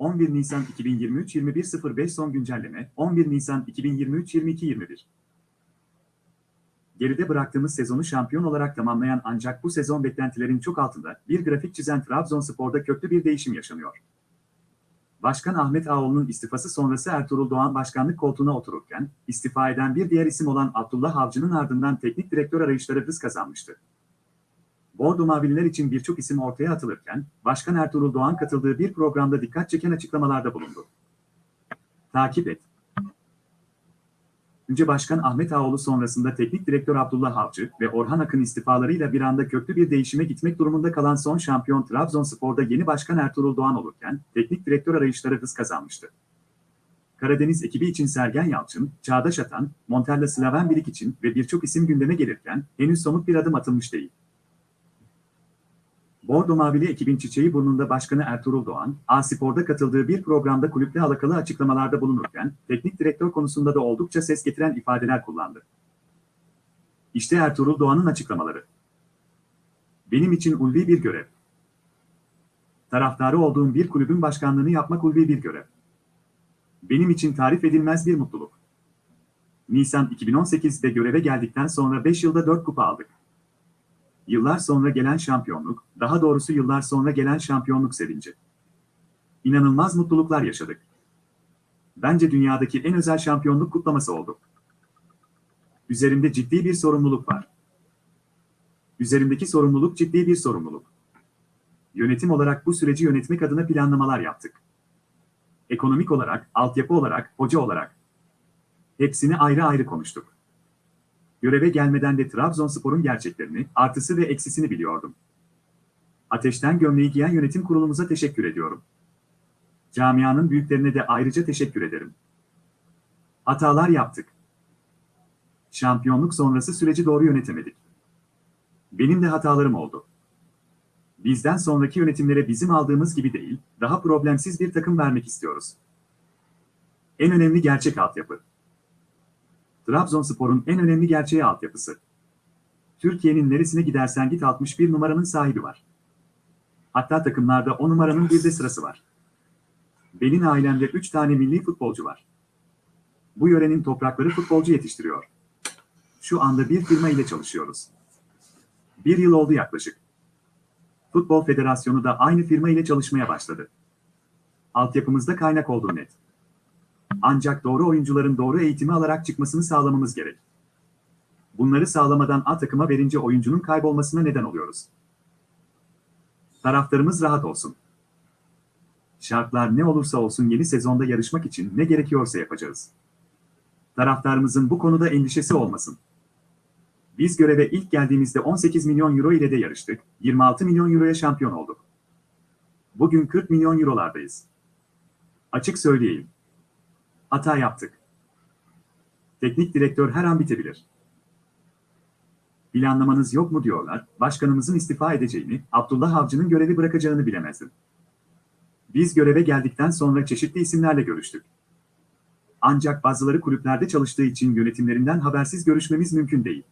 11 Nisan 2023 21.05 son güncelleme 11 Nisan 2023 22.21 Geride bıraktığımız sezonu şampiyon olarak tamamlayan ancak bu sezon beklentilerin çok altında bir grafik çizen Trabzonspor'da köklü bir değişim yaşanıyor. Başkan Ahmet Ağoğlu'nun istifası sonrası Ertuğrul Doğan başkanlık koltuğuna otururken, istifa eden bir diğer isim olan Abdullah Avcı'nın ardından teknik direktör arayışları hız kazanmıştı. Bordo Mavililer için birçok isim ortaya atılırken, Başkan Ertuğrul Doğan katıldığı bir programda dikkat çeken açıklamalarda bulundu. Takip et. Önce Başkan Ahmet Ağoğlu sonrasında Teknik Direktör Abdullah Avcı ve Orhan Akın istifalarıyla bir anda köklü bir değişime gitmek durumunda kalan son şampiyon Trabzonspor'da yeni başkan Ertuğrul Doğan olurken, teknik direktör arayışları hız kazanmıştı. Karadeniz ekibi için Sergen Yalçın, Çağdaş Atan, Montella Slaven Bilik için ve birçok isim gündeme gelirken henüz somut bir adım atılmış değil. Bordo Mavili ekibin çiçeği burnunda başkanı Ertuğrul Doğan, A-Spor'da katıldığı bir programda kulüple alakalı açıklamalarda bulunurken, teknik direktör konusunda da oldukça ses getiren ifadeler kullandı. İşte Ertuğrul Doğan'ın açıklamaları. Benim için ulvi bir görev. Taraftarı olduğum bir kulübün başkanlığını yapmak ulvi bir görev. Benim için tarif edilmez bir mutluluk. Nisan 2018'de göreve geldikten sonra 5 yılda 4 kupa aldık. Yıllar sonra gelen şampiyonluk, daha doğrusu yıllar sonra gelen şampiyonluk sevinci. İnanılmaz mutluluklar yaşadık. Bence dünyadaki en özel şampiyonluk kutlaması oldu. Üzerimde ciddi bir sorumluluk var. Üzerimdeki sorumluluk ciddi bir sorumluluk. Yönetim olarak bu süreci yönetmek adına planlamalar yaptık. Ekonomik olarak, altyapı olarak, hoca olarak. Hepsini ayrı ayrı konuştuk. Göreve gelmeden de Trabzonspor'un gerçeklerini, artısı ve eksisini biliyordum. Ateşten gömleği giyen yönetim kurulumuza teşekkür ediyorum. Camianın büyüklerine de ayrıca teşekkür ederim. Hatalar yaptık. Şampiyonluk sonrası süreci doğru yönetemedik. Benim de hatalarım oldu. Bizden sonraki yönetimlere bizim aldığımız gibi değil, daha problemsiz bir takım vermek istiyoruz. En önemli gerçek altyapı. Trabzonspor'un en önemli gerçeği altyapısı. Türkiye'nin neresine gidersen git 61 numaranın sahibi var. Hatta takımlarda o numaranın bir de sırası var. Benim ailemde 3 tane milli futbolcu var. Bu yörenin toprakları futbolcu yetiştiriyor. Şu anda bir firma ile çalışıyoruz. Bir yıl oldu yaklaşık. Futbol Federasyonu da aynı firma ile çalışmaya başladı. Altyapımızda kaynak olduğu net. Ancak doğru oyuncuların doğru eğitimi alarak çıkmasını sağlamamız gerek. Bunları sağlamadan A takıma verince oyuncunun kaybolmasına neden oluyoruz. Taraftarımız rahat olsun. Şartlar ne olursa olsun yeni sezonda yarışmak için ne gerekiyorsa yapacağız. Taraftarımızın bu konuda endişesi olmasın. Biz göreve ilk geldiğimizde 18 milyon euro ile de yarıştık, 26 milyon euroya şampiyon olduk. Bugün 40 milyon eurolardayız. Açık söyleyeyim. Hata yaptık. Teknik direktör her an bitebilir. Planlamanız yok mu diyorlar, başkanımızın istifa edeceğini, Abdullah Avcı'nın görevi bırakacağını bilemezdim. Biz göreve geldikten sonra çeşitli isimlerle görüştük. Ancak bazıları kulüplerde çalıştığı için yönetimlerinden habersiz görüşmemiz mümkün değil.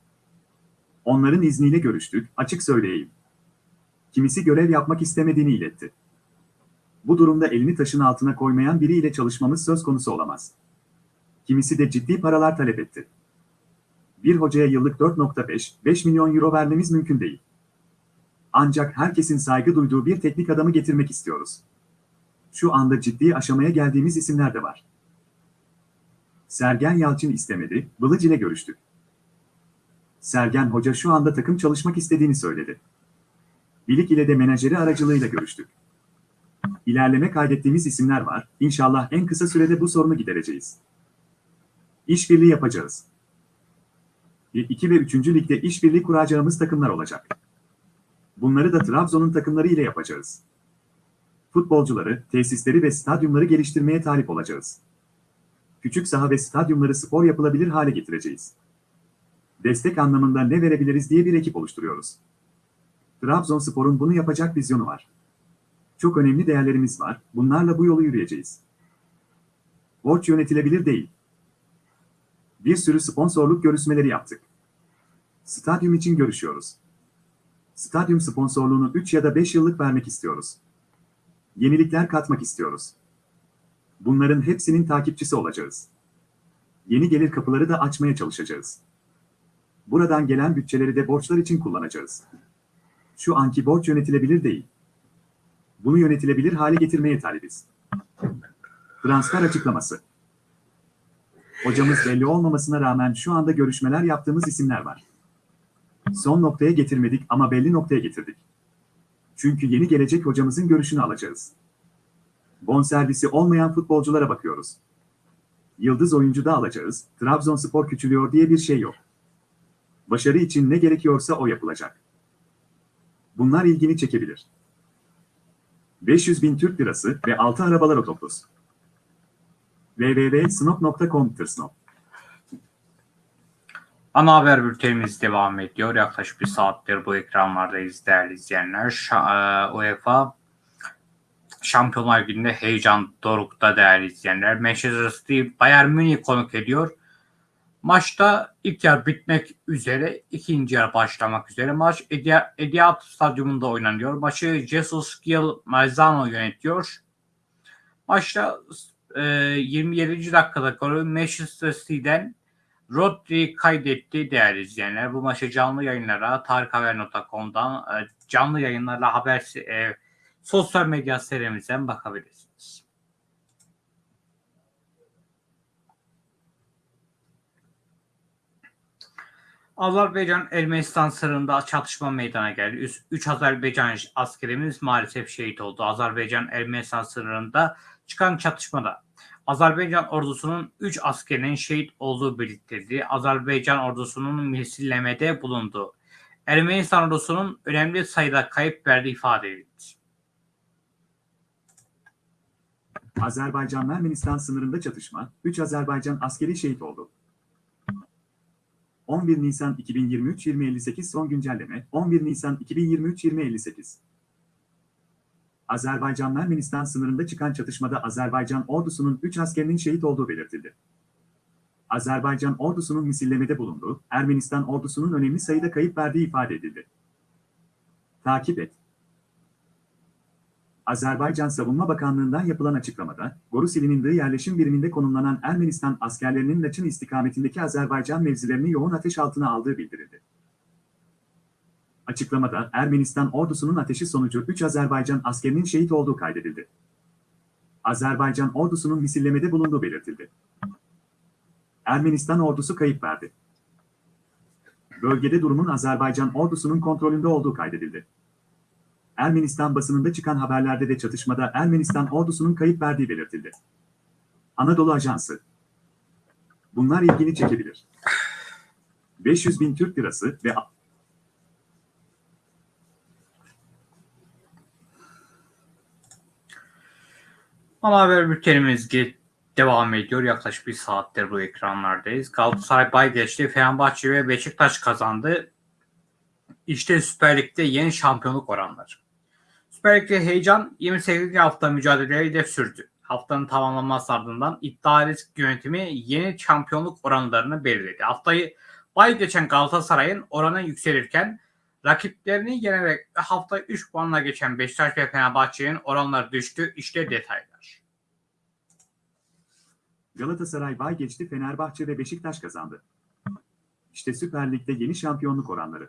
Onların izniyle görüştük, açık söyleyeyim. Kimisi görev yapmak istemediğini iletti. Bu durumda elini taşın altına koymayan biriyle çalışmamız söz konusu olamaz. Kimisi de ciddi paralar talep etti. Bir hocaya yıllık 4.5-5 milyon euro vermemiz mümkün değil. Ancak herkesin saygı duyduğu bir teknik adamı getirmek istiyoruz. Şu anda ciddi aşamaya geldiğimiz isimler de var. Sergen Yalçın istemedi, Bılıç ile görüştük. Sergen Hoca şu anda takım çalışmak istediğini söyledi. Bilik ile de menajeri aracılığıyla görüştük. İlerleme kaydettiğimiz isimler var, İnşallah en kısa sürede bu sorunu gidereceğiz. İşbirliği yapacağız. 2 ve 3. ligde işbirliği kuracağımız takımlar olacak. Bunları da Trabzon'un takımları ile yapacağız. Futbolcuları, tesisleri ve stadyumları geliştirmeye talip olacağız. Küçük saha ve stadyumları spor yapılabilir hale getireceğiz. Destek anlamında ne verebiliriz diye bir ekip oluşturuyoruz. Trabzonspor'un bunu yapacak vizyonu var. Çok önemli değerlerimiz var, bunlarla bu yolu yürüyeceğiz. Borç yönetilebilir değil. Bir sürü sponsorluk görüşmeleri yaptık. Stadyum için görüşüyoruz. Stadyum sponsorluğunu 3 ya da 5 yıllık vermek istiyoruz. Yenilikler katmak istiyoruz. Bunların hepsinin takipçisi olacağız. Yeni gelir kapıları da açmaya çalışacağız. Buradan gelen bütçeleri de borçlar için kullanacağız. Şu anki borç yönetilebilir değil. Bunu yönetilebilir hale getirmeye talibiz. Transfer açıklaması. Hocamız belli olmamasına rağmen şu anda görüşmeler yaptığımız isimler var. Son noktaya getirmedik ama belli noktaya getirdik. Çünkü yeni gelecek hocamızın görüşünü alacağız. Bonservisi olmayan futbolculara bakıyoruz. Yıldız oyuncu da alacağız, Trabzonspor küçülüyor diye bir şey yok. Başarı için ne gerekiyorsa o yapılacak. Bunlar ilgini çekebilir. 500 bin Türk lirası ve 6 arabalar otobüs. www.snop.com Snop. Ana haber bültenimiz devam ediyor. Yaklaşık bir saattir bu ekranlardayız değerli izleyenler. E, UEFA Şampiyonlar Ligi'nde heyecan dorukta değerli izleyenler. Manchester City Bayern Münih konuk ediyor. Maçta ilk yarı bitmek üzere, ikinci yarı başlamak üzere. Maç Etihad Stadyumunda oynanıyor. Maçı Jesus Gil Marzano yönetiyor. Maçta e, 27. dakikada golü Manchester City'den Rodri kaydetti değerli izleyenler. Bu maçı canlı yayınlara tarikhaber.com'dan e, canlı yayınlarla haber e, sosyal medya serimizden bakabilirsiniz. Azerbaycan Ermenistan sınırında çatışma meydana geldi. 3 Azerbaycan askerimiz maalesef şehit oldu. Azerbaycan Ermenistan sınırında çıkan çatışmada Azerbaycan ordusunun 3 askerinin şehit olduğu belirtildi. Azerbaycan ordusunun misillemede bulundu. Ermenistan ordusunun önemli sayıda kayıp verdiği ifade edildi. Azerbaycan-Ermenistan sınırında çatışma, 3 Azerbaycan askeri şehit oldu. 11 Nisan 2023-2058 son güncelleme, 11 Nisan 2023-2058. Azerbaycan-Ermenistan sınırında çıkan çatışmada Azerbaycan ordusunun 3 askerinin şehit olduğu belirtildi. Azerbaycan ordusunun misillemede bulunduğu, Ermenistan ordusunun önemli sayıda kayıp verdiği ifade edildi. Takip et. Azerbaycan Savunma Bakanlığı'ndan yapılan açıklamada, Gorusil'in yerleşim biriminde konumlanan Ermenistan askerlerinin Laçın istikametindeki Azerbaycan mevzilerini yoğun ateş altına aldığı bildirildi. Açıklamada Ermenistan ordusunun ateşi sonucu 3 Azerbaycan askerinin şehit olduğu kaydedildi. Azerbaycan ordusunun misillemede bulunduğu belirtildi. Ermenistan ordusu kayıp verdi. Bölgede durumun Azerbaycan ordusunun kontrolünde olduğu kaydedildi. Ermenistan basınında çıkan haberlerde de çatışmada Ermenistan ordusunun kayıp verdiği belirtildi. Anadolu Ajansı Bunlar ilgini çekebilir. 500 bin Türk lirası ve Ana haber bültenimiz devam ediyor. Yaklaşık bir saattir bu ekranlardayız. Galatasaray bay geçti. Fenerbahçe ve Beşiktaş kazandı. İşte Süper Lig'de yeni şampiyonluk oranları. Lig'de heyecan 28. hafta mücadeleleri de sürdü. Haftanın tamamlanması ardından iddia risk yönetimi yeni şampiyonluk oranlarını belirledi. Haftayı bay geçen Galatasaray'ın oranı yükselirken rakiplerini yenerek hafta 3 puanla geçen Beşiktaş ve Fenerbahçe'nin oranları düştü. İşte detaylar. Galatasaray bay geçti Fenerbahçe ve Beşiktaş kazandı. İşte Süper Lig'de yeni şampiyonluk oranları.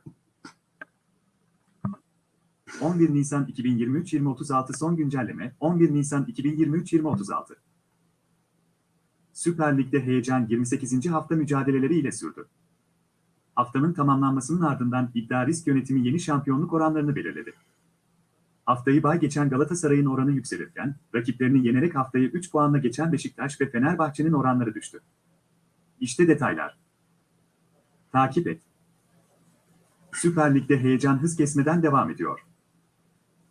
11 Nisan 2023-2036 son güncelleme 11 Nisan 2023-2036 Süper Lig'de heyecan 28. hafta mücadeleleri ile sürdü. Haftanın tamamlanmasının ardından iddia risk yönetimi yeni şampiyonluk oranlarını belirledi. Haftayı bay geçen Galatasaray'ın oranı yükselirken, rakiplerini yenerek haftayı 3 puanla geçen Beşiktaş ve Fenerbahçe'nin oranları düştü. İşte detaylar. Takip et. Süper Lig'de heyecan hız kesmeden devam ediyor.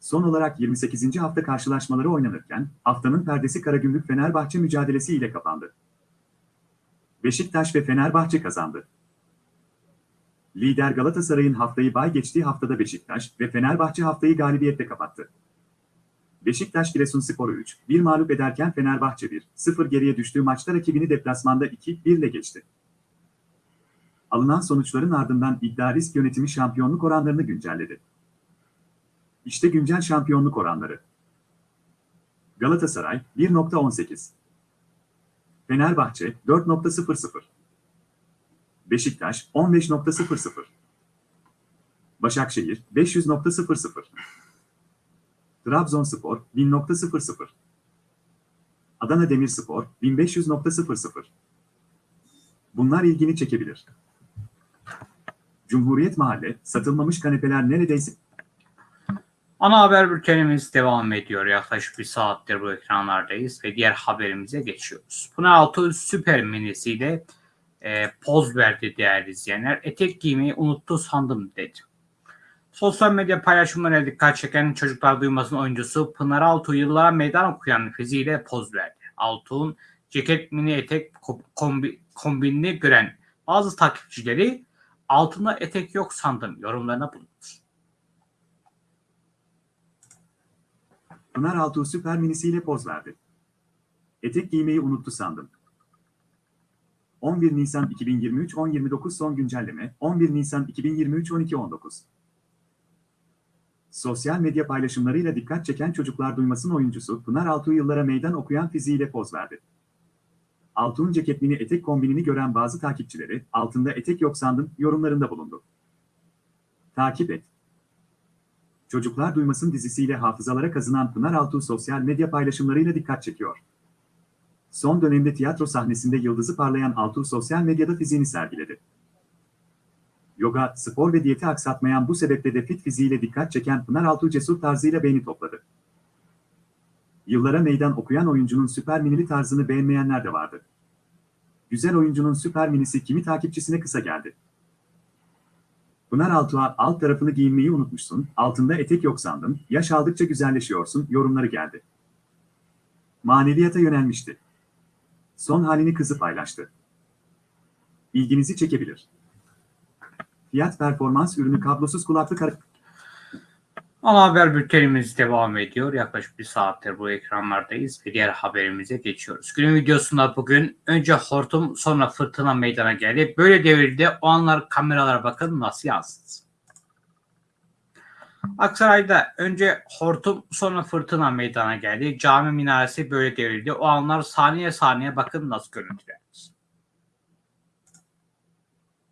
Son olarak 28. hafta karşılaşmaları oynanırken, haftanın perdesi Karagümrük Fenerbahçe mücadelesi ile kapandı. Beşiktaş ve Fenerbahçe kazandı. Lider Galatasaray'ın haftayı bay geçtiği haftada Beşiktaş ve Fenerbahçe haftayı galibiyetle kapattı. Beşiktaş Giresunspor'u 3, 1 mağlup ederken Fenerbahçe 1, 0 geriye düştüğü maçta rakibini deplasmanda 2, 1 ile geçti. Alınan sonuçların ardından iddia risk yönetimi şampiyonluk oranlarını güncelledi. İşte güncel şampiyonluk oranları. Galatasaray 1.18 Fenerbahçe 4.00 Beşiktaş 15.00 Başakşehir 500.00 Trabzonspor 1000.00 Adana Demirspor 1500.00 Bunlar ilgini çekebilir. Cumhuriyet Mahalle, satılmamış kanepeler neredeyse Ana haber bültenimiz devam ediyor. Yaklaşık bir saattir bu ekranlardayız ve diğer haberimize geçiyoruz. Pınaraltı Süper Minisi'yle e, poz verdi değerli izleyenler. Etek giymeyi unuttu sandım dedi. Sosyal medya paylaşımlarına dikkat çeken çocuklar duymasın oyuncusu Pınar Altuğ yıllara meydan okuyan fiziğiyle poz verdi. Altuğ'un ceket mini etek kombi, kombinini gören bazı takipçileri altında etek yok sandım yorumlarına bulundu. Pınar Altuğ süper minisiyle poz verdi. Etek giymeyi unuttu sandım. 11 Nisan 2023 10.29 son güncelleme 11 Nisan 2023 12.19 Sosyal medya paylaşımlarıyla dikkat çeken çocuklar duymasın oyuncusu Pınar Altuğ yıllara meydan okuyan fiziğiyle poz verdi. Altuğ'un ceket mini etek kombinini gören bazı takipçileri altında etek yok sandım yorumlarında bulundu. Takip et. Çocuklar Duymasın dizisiyle hafızalara kazınan Pınar Altuğ sosyal medya paylaşımlarıyla dikkat çekiyor. Son dönemde tiyatro sahnesinde yıldızı parlayan Altuğ sosyal medyada fiziğini sergiledi. Yoga, spor ve diyeti aksatmayan bu sebeple de fit fiziğiyle dikkat çeken Pınar Altuğ cesur tarzıyla beğeni topladı. Yıllara meydan okuyan oyuncunun süper minili tarzını beğenmeyenler de vardı. Güzel oyuncunun süper minisi kimi takipçisine kısa geldi. Pınar Altuğ'a alt tarafını giyinmeyi unutmuşsun, altında etek yok sandım, yaş aldıkça güzelleşiyorsun yorumları geldi. Maneviyata yönelmişti. Son halini kızı paylaştı. İlginizi çekebilir. Fiyat performans ürünü kablosuz kulaklık Ana haber bültenimiz devam ediyor. Yaklaşık bir saattir bu ekranlardayız ve diğer haberimize geçiyoruz. Günün videosunda bugün önce hortum sonra fırtına meydana geldi. Böyle devrildi. O anlar kameralara bakın nasıl yansıdı. Aksaray'da önce hortum sonra fırtına meydana geldi. Cami minaresi böyle devrildi. O anlar saniye saniye bakın nasıl görüntülendi.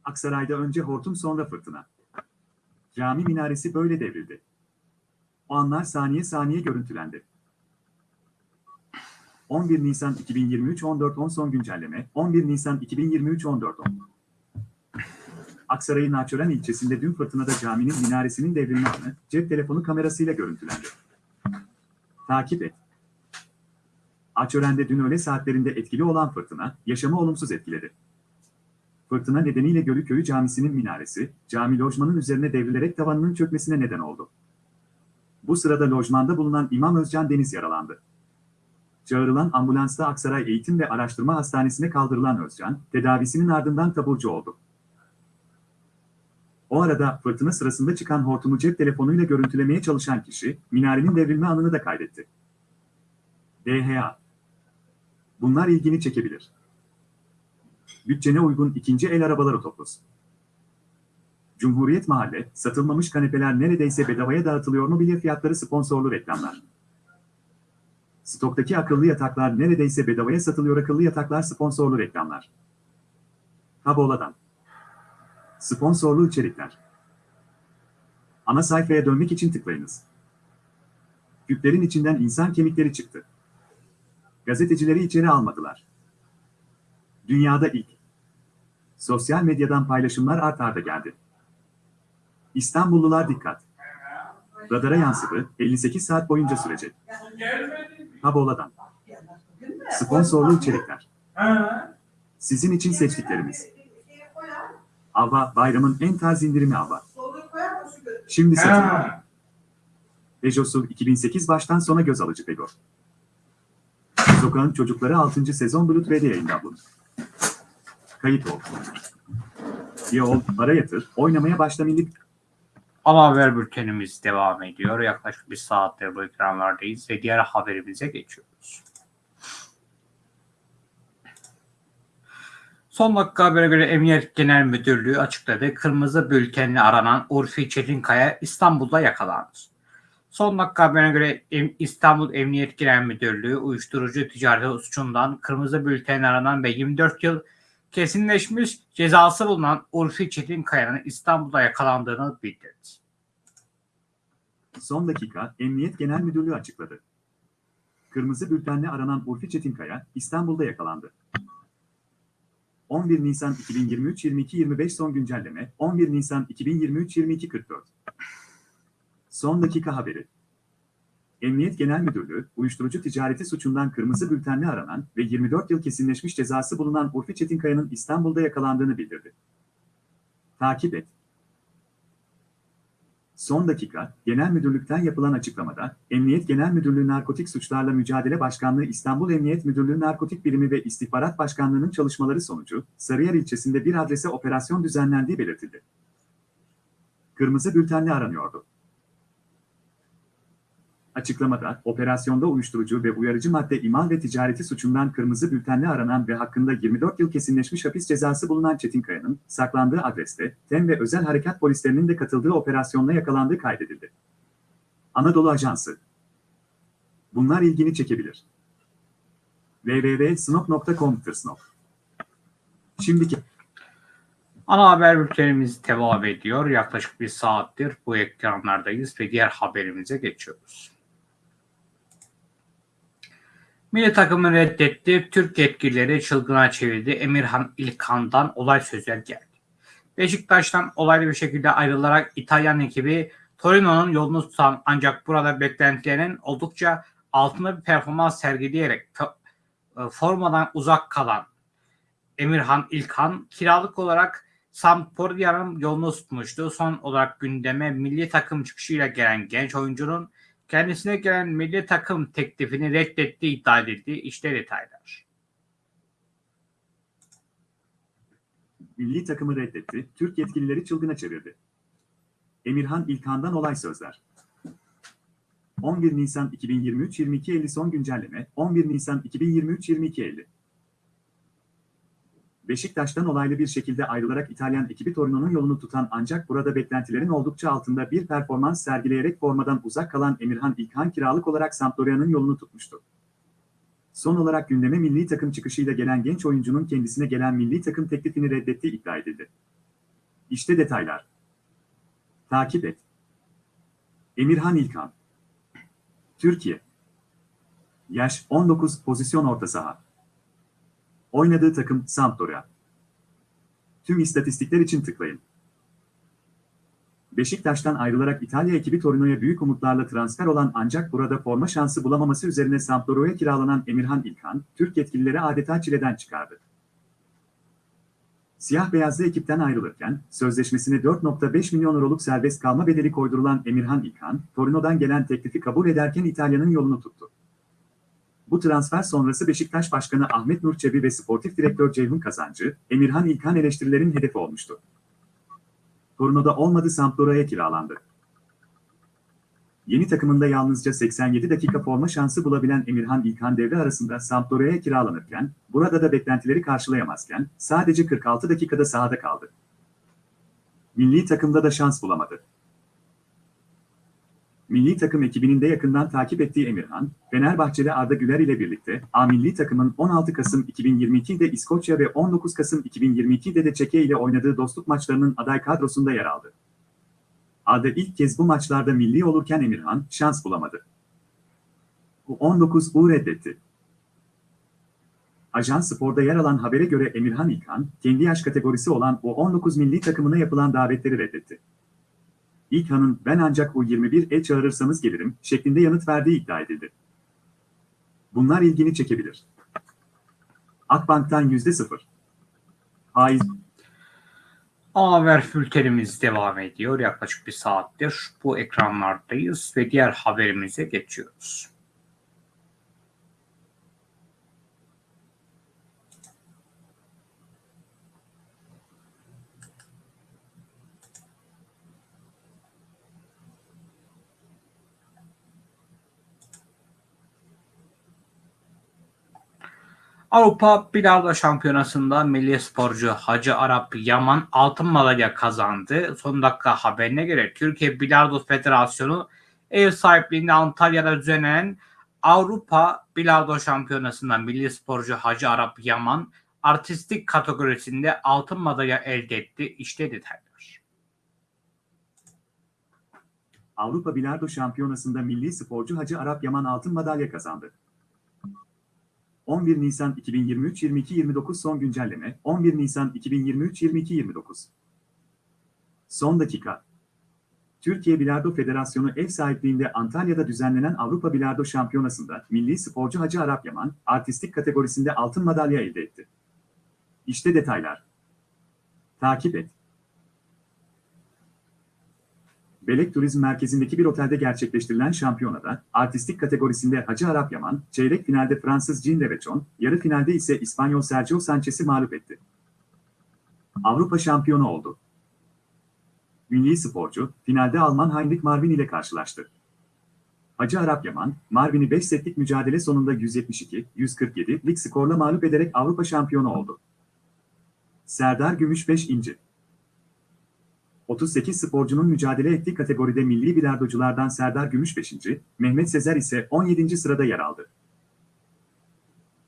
Aksaray'da önce hortum sonra fırtına. Cami minaresi böyle devrildi. O anlar saniye saniye görüntülendi. 11 Nisan 2023 14.10 son güncelleme 11 Nisan 2023 14.10 Aksaray'ın Naçören ilçesinde dün fırtınada caminin minaresinin devrilme anı cep telefonu kamerasıyla görüntülendi. Takip et. Açören'de dün öğle saatlerinde etkili olan fırtına yaşamı olumsuz etkiledi. Fırtına nedeniyle Gölüköy'ü Camisi'nin minaresi, cami lojmanın üzerine devrilerek tavanının çökmesine neden oldu. Bu sırada lojmanda bulunan İmam Özcan Deniz yaralandı. Çağrılan ambulansla Aksaray Eğitim ve Araştırma Hastanesi'ne kaldırılan Özcan, tedavisinin ardından taburcu oldu. O arada fırtına sırasında çıkan hortumu cep telefonuyla görüntülemeye çalışan kişi, minarenin devrilme anını da kaydetti. DHA Bunlar ilgini çekebilir. Bütçene uygun ikinci el arabalar otoplos. Cumhuriyet Mahalle, satılmamış kanepeler neredeyse bedavaya dağıtılıyor mobilya fiyatları sponsorlu reklamlar. Stoktaki akıllı yataklar neredeyse bedavaya satılıyor akıllı yataklar sponsorlu reklamlar. Kabola'dan. Sponsorlu içerikler. Ana sayfaya dönmek için tıklayınız. Küplerin içinden insan kemikleri çıktı. Gazetecileri içeri almadılar. Dünyada ilk. Sosyal medyadan paylaşımlar art arda geldi. İstanbullular dikkat. Radara yansıdı, 58 saat boyunca sürecek. Habola'dan. Sponsorlu içerikler. Sizin için seçtiklerimiz. Ava, bayramın en tarz indirimi Ava. Şimdi satın. SUV 2008 baştan sona göz alıcı Peugeot. Sokağın Çocukları 6. sezon Blu-ray'de yayınlandı. Kayıt ol. İyi ol, para yatır, oynamaya başla milli Ana haber bültenimiz devam ediyor. Yaklaşık bir saattir bu ekranlardayız ve diğer haberimize geçiyoruz. Son dakika haberine göre Emniyet Genel Müdürlüğü açıkladı. Kırmızı bültenle aranan Urfi Çetinkaya İstanbul'da yakalandı. Son dakika haberine göre İstanbul Emniyet Genel Müdürlüğü uyuşturucu ticareti suçundan kırmızı bültenle aranan ve 24 yıl kesinleşmiş cezası bulunan Urfi Çetinkaya'nın İstanbul'da yakalandığını bildirdi. Son dakika, Emniyet Genel Müdürlüğü açıkladı. Kırmızı bültenle aranan Urfi Çetinkaya, İstanbul'da yakalandı. 11 Nisan 2023-22-25 son güncelleme, 11 Nisan 2023-22-44. Son dakika haberi. Emniyet Genel Müdürlüğü, uyuşturucu ticareti suçundan kırmızı bültenle aranan ve 24 yıl kesinleşmiş cezası bulunan Urfi Çetinkaya'nın İstanbul'da yakalandığını bildirdi. Takip et. Son dakika, Genel Müdürlük'ten yapılan açıklamada, Emniyet Genel Müdürlüğü Narkotik Suçlarla Mücadele Başkanlığı İstanbul Emniyet Müdürlüğü Narkotik Birimi ve İstihbarat Başkanlığı'nın çalışmaları sonucu, Sarıyer ilçesinde bir adrese operasyon düzenlendiği belirtildi. Kırmızı bültenle aranıyordu. Açıklamada, operasyonda uyuşturucu ve uyarıcı madde imal ve ticareti suçundan kırmızı bültenle aranan ve hakkında 24 yıl kesinleşmiş hapis cezası bulunan Çetinkaya'nın saklandığı adreste TEM ve özel harekat polislerinin de katıldığı operasyonla yakalandığı kaydedildi. Anadolu Ajansı Bunlar ilgini çekebilir. www.snop.com Snop. Şimdiki Ana haber bültenimiz devam ediyor. Yaklaşık bir saattir bu ekranlardayız ve diğer haberimize geçiyoruz. Milli takımı reddetti. Türk yetkilileri çılgına çevirdi. Emirhan İlkan'dan olay sözler geldi. Beşiktaş'tan olaylı bir şekilde ayrılarak İtalyan ekibi Torino'nun yolunu tutan ancak burada beklentilerin oldukça altında bir performans sergileyerek e, formadan uzak kalan Emirhan İlkan kiralık olarak Sampdoria'nın yolunu tutmuştu. Son olarak gündeme milli takım çıkışıyla gelen genç oyuncunun kendisine gelen milli takım teklifini reddettiği iddia edildi. İşte detaylar. milli takımı reddetti, Türk yetkilileri çılgına çevirdi. Emirhan İlkan'dan olay sözler. 11 Nisan 2023-22.50 son güncelleme, 11 Nisan 2023-22.50. Beşiktaş'tan olaylı bir şekilde ayrılarak İtalyan ekibi Torino'nun yolunu tutan ancak burada beklentilerin oldukça altında bir performans sergileyerek formadan uzak kalan Emirhan İlkan kiralık olarak Sampdoria'nın yolunu tutmuştu. Son olarak gündeme milli takım çıkışıyla gelen genç oyuncunun kendisine gelen milli takım teklifini reddettiği iddia edildi. İşte detaylar. Takip et. Emirhan İlkan Türkiye Yaş 19 pozisyon orta saha Oynadığı takım Sampdoria Tüm istatistikler için tıklayın. Beşiktaş'tan ayrılarak İtalya ekibi Torino'ya büyük umutlarla transfer olan ancak burada forma şansı bulamaması üzerine Sampdoria'ya kiralanan Emirhan İlkan, Türk yetkilileri adeta çileden çıkardı. Siyah beyazlı ekipten ayrılırken, sözleşmesine 4.5 milyon euroluk serbest kalma bedeli koydurulan Emirhan İlkan, Torino'dan gelen teklifi kabul ederken İtalya'nın yolunu tuttu. Bu transfer sonrası Beşiktaş Başkanı Ahmet Nur Çebi ve Sportif Direktör Ceyhun Kazancı, Emirhan İlkan eleştirilerin hedefi olmuştu. Torino'da olmadı Sampdoria'ya kiralandı. Yeni takımında yalnızca 87 dakika forma şansı bulabilen Emirhan İlkan devre arasında Sampdoria'ya kiralanırken, burada da beklentileri karşılayamazken sadece 46 dakikada sahada kaldı. Milli takımda da şans bulamadı. Milli takım ekibinin de yakından takip ettiği Emirhan, Fenerbahçeli Arda Güler ile birlikte A milli takımın 16 Kasım 2022'de İskoçya ve 19 Kasım 2022'de de Çekya ile oynadığı dostluk maçlarının aday kadrosunda yer aldı. Arda ilk kez bu maçlarda milli olurken Emirhan şans bulamadı. U19'u reddetti. Ajans Spor'da yer alan habere göre Emirhan İlkan, kendi yaş kategorisi olan U19 milli takımına yapılan davetleri reddetti. İlkan'ın ben ancak U21'e çağırırsanız gelirim şeklinde yanıt verdiği iddia edildi. Bunlar ilgini çekebilir. Akbank'tan %0. Faiz Haber bültenimiz devam ediyor. Yaklaşık bir saattir bu ekranlardayız ve diğer haberimize geçiyoruz. Avrupa Bilardo Şampiyonası'nda milli sporcu Hacı Arap Yaman altın madalya kazandı. Son dakika haberine göre Türkiye Bilardo Federasyonu ev sahipliğinde Antalya'da düzenlenen Avrupa Bilardo Şampiyonası'nda milli sporcu Hacı Arap Yaman artistik kategorisinde altın madalya elde etti. İşte detaylar. Avrupa Bilardo Şampiyonası'nda milli sporcu Hacı Arap Yaman altın madalya kazandı. 11 Nisan 2023-22-29 son güncelleme 11 Nisan 2023-22-29 Son dakika Türkiye Bilardo Federasyonu ev sahipliğinde Antalya'da düzenlenen Avrupa Bilardo Şampiyonası'nda milli sporcu Hacı Arap Yaman artistik kategorisinde altın madalya elde etti. İşte detaylar. Takip et. Belek Turizm Merkezi'ndeki bir otelde gerçekleştirilen şampiyonada, artistik kategorisinde Hacı Arap Yaman, çeyrek finalde Fransız Jean Levechon, yarı finalde ise İspanyol Sergio Sanchez'i mağlup etti. Avrupa şampiyonu oldu. Milli sporcu, finalde Alman Heinrich Marvin ile karşılaştı. Hacı Arap Yaman, Marvin'i 5 setlik mücadele sonunda 172-147'lik skorla mağlup ederek Avrupa şampiyonu oldu. Serdar Gümüş 5 inci. 38 sporcunun mücadele ettiği kategoride milli bilardoculardan Serdar Gümüş 5. Mehmet Sezer ise 17. sırada yer aldı.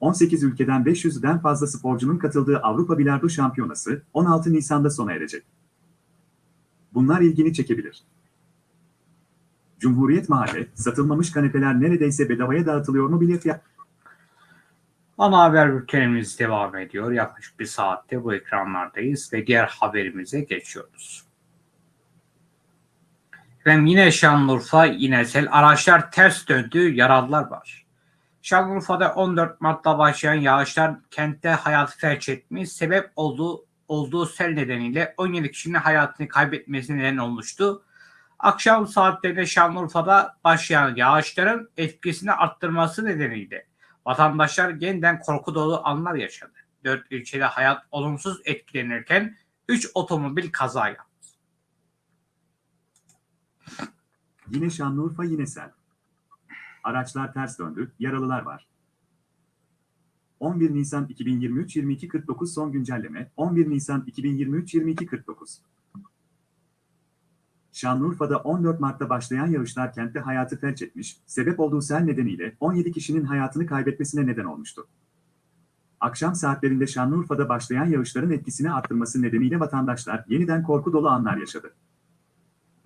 18 ülkeden 500'den fazla sporcunun katıldığı Avrupa Bilardo Şampiyonası 16 Nisan'da sona erecek. Bunlar ilgini çekebilir. Cumhuriyet Mahalle, satılmamış kanepeler neredeyse bedavaya dağıtılıyor mu bilet fiyat? Ana haber bültenimiz devam ediyor. Yaklaşık bir saatte bu ekranlardayız ve diğer haberimize geçiyoruz. Efendim yine Şanlıurfa yine sel araçlar ters döndü yaralılar var. Şanlıurfa'da 14 Mart'ta başlayan yağışlar kentte hayatı felç etmiş. Sebep olduğu, olduğu sel nedeniyle 17 kişinin hayatını kaybetmesine neden olmuştu. Akşam saatlerinde Şanlıurfa'da başlayan yağışların etkisini arttırması nedeniyle vatandaşlar yeniden korku dolu anlar yaşadı. 4 ilçede hayat olumsuz etkilenirken 3 otomobil kaza yaptı. Yine Şanlıurfa yine sel. Araçlar ters döndü, yaralılar var. 11 Nisan 2023-22-49 son güncelleme 11 Nisan 2023-22-49 Şanlıurfa'da 14 Mart'ta başlayan yağışlar kentte hayatı felç etmiş, sebep olduğu sel nedeniyle 17 kişinin hayatını kaybetmesine neden olmuştu. Akşam saatlerinde Şanlıurfa'da başlayan yağışların etkisini arttırması nedeniyle vatandaşlar yeniden korku dolu anlar yaşadı.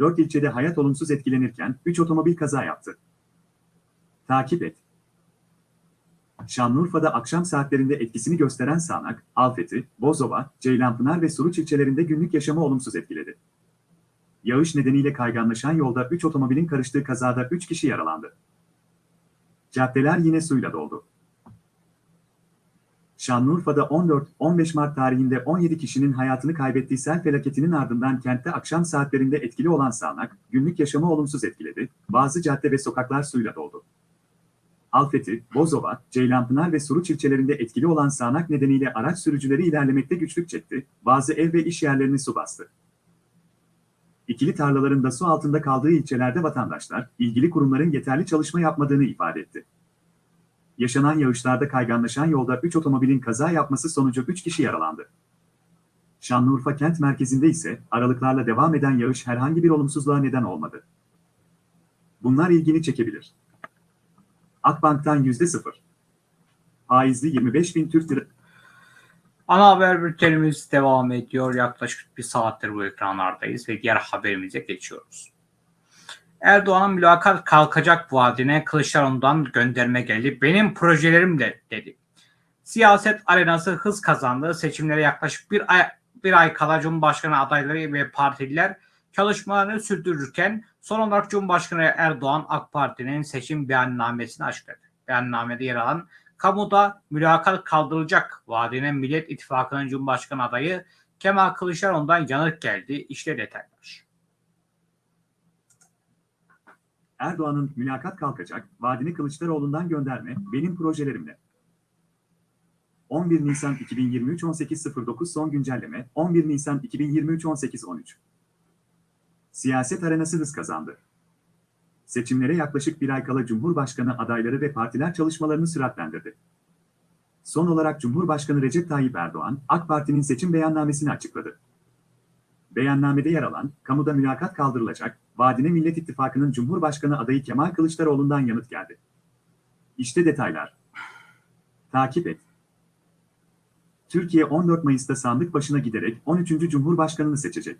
4 ilçede hayat olumsuz etkilenirken 3 otomobil kaza yaptı. Takip et. Şanlıurfa'da akşam saatlerinde etkisini gösteren sağanak, Alfeti, Bozova, Ceylanpınar ve Suruç ilçelerinde günlük yaşamı olumsuz etkiledi. Yağış nedeniyle kayganlaşan yolda 3 otomobilin karıştığı kazada 3 kişi yaralandı. Caddeler yine suyla doldu. Şanlıurfa'da 14-15 Mart tarihinde 17 kişinin hayatını kaybettiği sel felaketinin ardından kentte akşam saatlerinde etkili olan sağanak, günlük yaşamı olumsuz etkiledi, bazı cadde ve sokaklar suyla doldu. Alfeti, Bozova, Ceylanpınar ve Suruç ilçelerinde etkili olan sağanak nedeniyle araç sürücüleri ilerlemekte güçlük çekti, bazı ev ve iş yerlerini su bastı. İkili tarlaların da su altında kaldığı ilçelerde vatandaşlar, ilgili kurumların yeterli çalışma yapmadığını ifade etti. Yaşanan yağışlarda kayganlaşan yolda 3 otomobilin kaza yapması sonucu 3 kişi yaralandı. Şanlıurfa kent merkezinde ise aralıklarla devam eden yağış herhangi bir olumsuzluğa neden olmadı. Bunlar ilgini çekebilir. Akbank'tan %0. Faizli 25 bin Türk lira. Ana haber bültenimiz devam ediyor. Yaklaşık bir saattir bu ekranlardayız ve diğer haberimize geçiyoruz. Erdoğan'ın mülakat kalkacak vaadine Kılıçdaroğlu'ndan gönderme geldi. Benim projelerim de dedi. Siyaset arenası hız kazandı. Seçimlere yaklaşık bir ay, bir ay kala Cumhurbaşkanı adayları ve partililer çalışmalarını sürdürürken son olarak Cumhurbaşkanı Erdoğan AK Parti'nin seçim beyannamesini açıkladı. Beyannamede yer alan kamuda mülakat kaldırılacak vaadine Millet İttifakı'nın Cumhurbaşkanı adayı Kemal Kılıçdaroğlu'ndan yanıt geldi. İşte detaylar. Erdoğan'ın mülakat kalkacak, vaadini Kılıçdaroğlu'ndan gönderme, benim projelerimle. 11 Nisan 2023 18.09 son güncelleme, 11 Nisan 2023 18.13 Siyaset arenası hız kazandı. Seçimlere yaklaşık bir ay kala Cumhurbaşkanı adayları ve partiler çalışmalarını süratlendirdi. Son olarak Cumhurbaşkanı Recep Tayyip Erdoğan, AK Parti'nin seçim beyannamesini açıkladı. Beyannamede yer alan, kamuda mülakat kaldırılacak, vaadine Millet İttifakı'nın Cumhurbaşkanı adayı Kemal Kılıçdaroğlu'ndan yanıt geldi. İşte detaylar. Takip et. Türkiye 14 Mayıs'ta sandık başına giderek 13. Cumhurbaşkanını seçecek.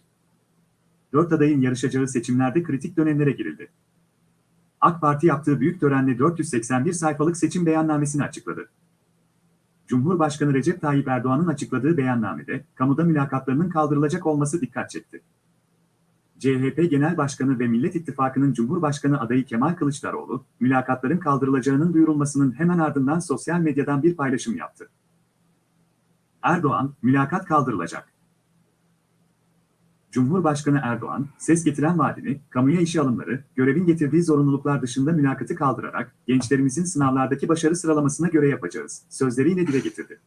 Dört adayın yarışacağı seçimlerde kritik dönemlere girildi. AK Parti yaptığı büyük törenle 481 sayfalık seçim beyannamesini açıkladı. Cumhurbaşkanı Recep Tayyip Erdoğan'ın açıkladığı beyannamede, kamuda mülakatlarının kaldırılacak olması dikkat çekti. CHP Genel Başkanı ve Millet İttifakı'nın Cumhurbaşkanı adayı Kemal Kılıçdaroğlu, mülakatların kaldırılacağının duyurulmasının hemen ardından sosyal medyadan bir paylaşım yaptı. Erdoğan, mülakat kaldırılacak. Cumhurbaşkanı Erdoğan, ses getiren vaadini, kamuya işe alımları, görevin getirdiği zorunluluklar dışında mülakatı kaldırarak, gençlerimizin sınavlardaki başarı sıralamasına göre yapacağız, sözleriyle dile getirdi.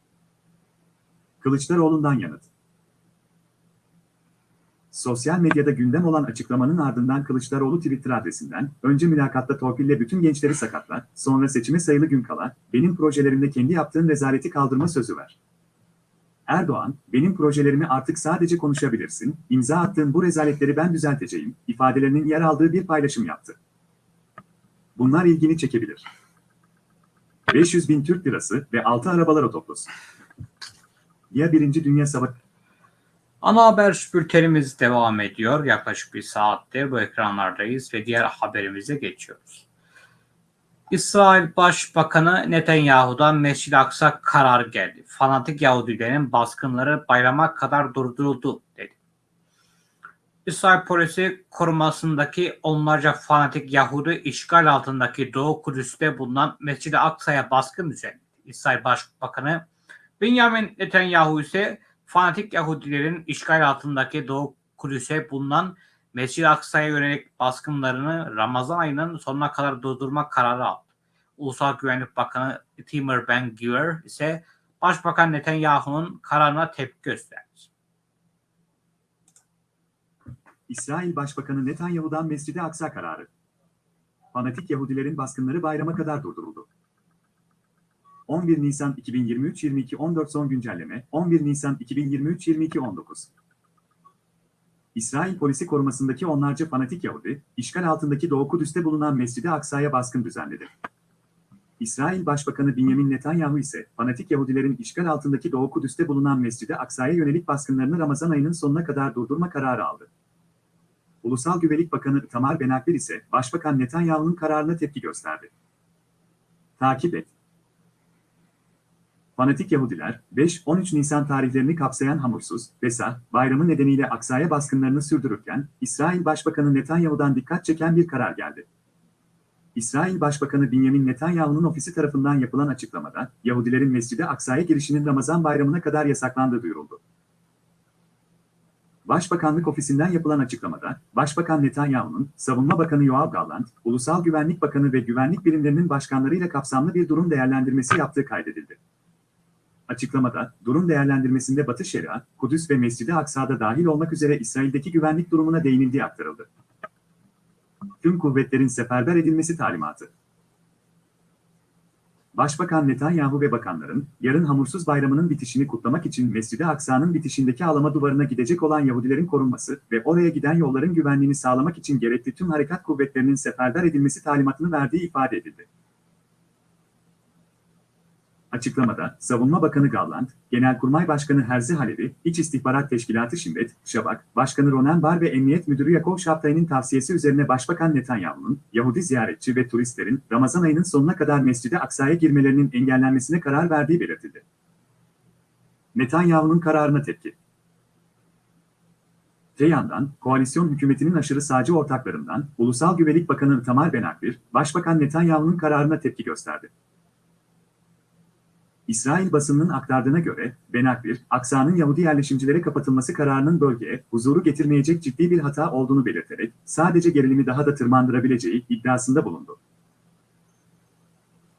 Kılıçdaroğlu'ndan yanıt. Sosyal medyada gündem olan açıklamanın ardından Kılıçdaroğlu Twitter adresinden, önce mülakatta torpille bütün gençleri sakatlar, sonra seçime sayılı gün kala, benim projelerimde kendi yaptığın rezaleti kaldırma sözü ver. Erdoğan, benim projelerimi artık sadece konuşabilirsin, imza attığın bu rezaletleri ben düzelteceğim, ifadelerinin yer aldığı bir paylaşım yaptı. Bunlar ilgini çekebilir. 500 bin Türk lirası ve 6 arabalar otoplosu. Ya Birinci Dünya Savaşı Ana haber bültenimiz devam ediyor. Yaklaşık bir saattir bu ekranlardayız ve diğer haberimize geçiyoruz. İsrail Başbakanı Netanyahu'dan Mescid-i Aksa karar geldi. Fanatik Yahudilerin baskınları bayrama kadar durduruldu dedi. İsrail polisi korumasındaki onlarca fanatik Yahudi işgal altındaki Doğu Kudüs'te bulunan Mescid-i Aksa'ya baskın düzenledi. İsrail Başbakanı Benjamin Netanyahu ise fanatik Yahudilerin işgal altındaki Doğu Kudüs'e bulunan Mescid-i Aksa'ya yönelik baskınlarını Ramazan ayının sonuna kadar durdurma kararı aldı. Ulusal Güvenlik Bakanı Timur Ben-Gvir ise Başbakan Netanyahu'nun kararına tepki gösterdi. İsrail Başbakanı Netanyahu'dan Mescid-i Aksa kararı. Fanatik Yahudilerin baskınları bayrama kadar durduruldu. 11 Nisan 2023 22 14 son güncelleme 11 Nisan 2023 22 19 İsrail polisi korumasındaki onlarca fanatik Yahudi, işgal altındaki Doğu Kudüs'te bulunan Mescid-i Aksa'ya baskın düzenledi. İsrail Başbakanı Benjamin Netanyahu ise fanatik Yahudilerin işgal altındaki Doğu Kudüs'te bulunan Mescid-i Aksa'ya yönelik baskınlarını Ramazan ayının sonuna kadar durdurma kararı aldı. Ulusal Güvenlik Bakanı Tamar Benakbir ise Başbakan Netanyahu'nun kararına tepki gösterdi. Takip et. Fanatik Yahudiler, 5-13 Nisan tarihlerini kapsayan hamursuz, Pesah, bayramı nedeniyle Aksa'ya baskınlarını sürdürürken, İsrail Başbakanı Netanyahu'dan dikkat çeken bir karar geldi. İsrail Başbakanı Benjamin Netanyahu'nun ofisi tarafından yapılan açıklamada, Yahudilerin Mescid-i Aksa'ya girişinin Ramazan bayramına kadar yasaklandığı duyuruldu. Başbakanlık ofisinden yapılan açıklamada, Başbakan Netanyahu'nun, Savunma Bakanı Yoav Gallant, Ulusal Güvenlik Bakanı ve güvenlik birimlerinin başkanlarıyla kapsamlı bir durum değerlendirmesi yaptığı kaydedildi. Açıklamada, durum değerlendirmesinde Batı Şeria, Kudüs ve Mescid-i Aksa'da dahil olmak üzere İsrail'deki güvenlik durumuna değinildiği aktarıldı. Tüm kuvvetlerin seferber edilmesi talimatı. Başbakan Netanyahu ve bakanların, yarın hamursuz bayramının bitişini kutlamak için Mescid-i Aksa'nın bitişindeki ağlama duvarına gidecek olan Yahudilerin korunması ve oraya giden yolların güvenliğini sağlamak için gerekli tüm harekat kuvvetlerinin seferber edilmesi talimatını verdiği ifade edildi. Açıklamada, Savunma Bakanı Gallant, Genelkurmay Başkanı Herzi Halevi, İç İstihbarat Teşkilatı Şimret, Şabak, Başkanı Ronen Bar ve Emniyet Müdürü Yakov Şaptay'ın tavsiyesi üzerine Başbakan Netanyahu'nun, Yahudi ziyaretçi ve turistlerin Ramazan ayının sonuna kadar Mescid-i Aksa'ya girmelerinin engellenmesine karar verdiği belirtildi. Netanyahu'nun kararına tepki. Te yandan, koalisyon hükümetinin aşırı sağcı ortaklarından, Ulusal Güvenlik Bakanı Tamar Benakbir, Başbakan Netanyahu'nun kararına tepki gösterdi. İsrail basınının aktardığına göre, Benakbir, Aksa'nın Yahudi yerleşimcilere kapatılması kararının bölgeye huzuru getirmeyecek ciddi bir hata olduğunu belirterek, sadece gerilimi daha da tırmandırabileceği iddiasında bulundu.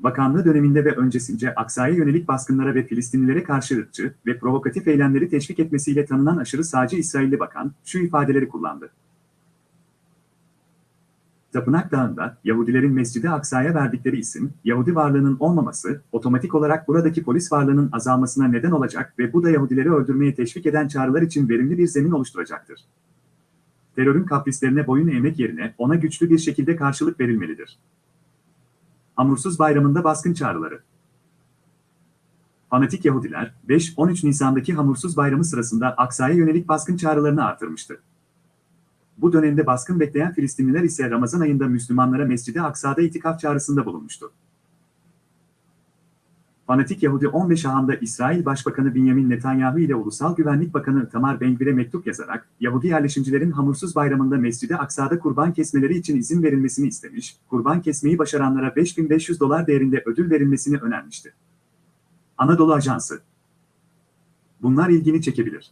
Bakanlığı döneminde ve öncesince Aksa'ya yönelik baskınlara ve Filistinlilere karşı ırkçı ve provokatif eylemleri teşvik etmesiyle tanınan aşırı sağcı İsrailli bakan, şu ifadeleri kullandı. Tapınak Dağı'nda Yahudilerin Mescid-i Aksa'ya verdikleri isim, Yahudi varlığının olmaması, otomatik olarak buradaki polis varlığının azalmasına neden olacak ve bu da Yahudileri öldürmeye teşvik eden çağrılar için verimli bir zemin oluşturacaktır. Terörün kaprislerine boyun eğmek yerine ona güçlü bir şekilde karşılık verilmelidir. Hamursuz Bayramı'nda baskın çağrıları Fanatik Yahudiler, 5-13 Nisan'daki Hamursuz Bayramı sırasında Aksa'ya yönelik baskın çağrılarını artırmıştı. Bu dönemde baskın bekleyen Filistinliler ise Ramazan ayında Müslümanlara Mescid-i Aksa'da itikaf çağrısında bulunmuştu. Fanatik Yahudi 15 Aham'da İsrail Başbakanı Benjamin Netanyahu ile Ulusal Güvenlik Bakanı Tamar Ben-Gvir'e mektup yazarak, Yahudi yerleşimcilerin hamursuz bayramında Mescid-i Aksa'da kurban kesmeleri için izin verilmesini istemiş, kurban kesmeyi başaranlara 5500 dolar değerinde ödül verilmesini önermişti. Anadolu Ajansı Bunlar ilgini çekebilir.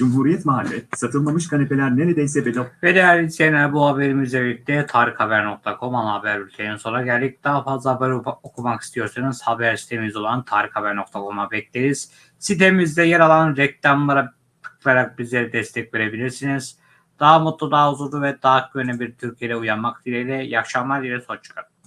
Cumhuriyet Mahalle, satılmamış kanepeler neredeyse bedava. Ve değerli izleyenler bu haberimizle birlikte tarikhaber.com ana haber bülteninin sonuna geldik. Daha fazla haber okumak istiyorsanız haber sitemiz olan tarikhaber.com'a bekleriz. Sitemizde yer alan reklamlara tıklayarak bizlere destek verebilirsiniz. Daha mutlu, daha huzurlu ve daha güvenli bir Türkiye'de uyanmak dileğiyle. İyi akşamlar dileğiyle. Hoşçakalın.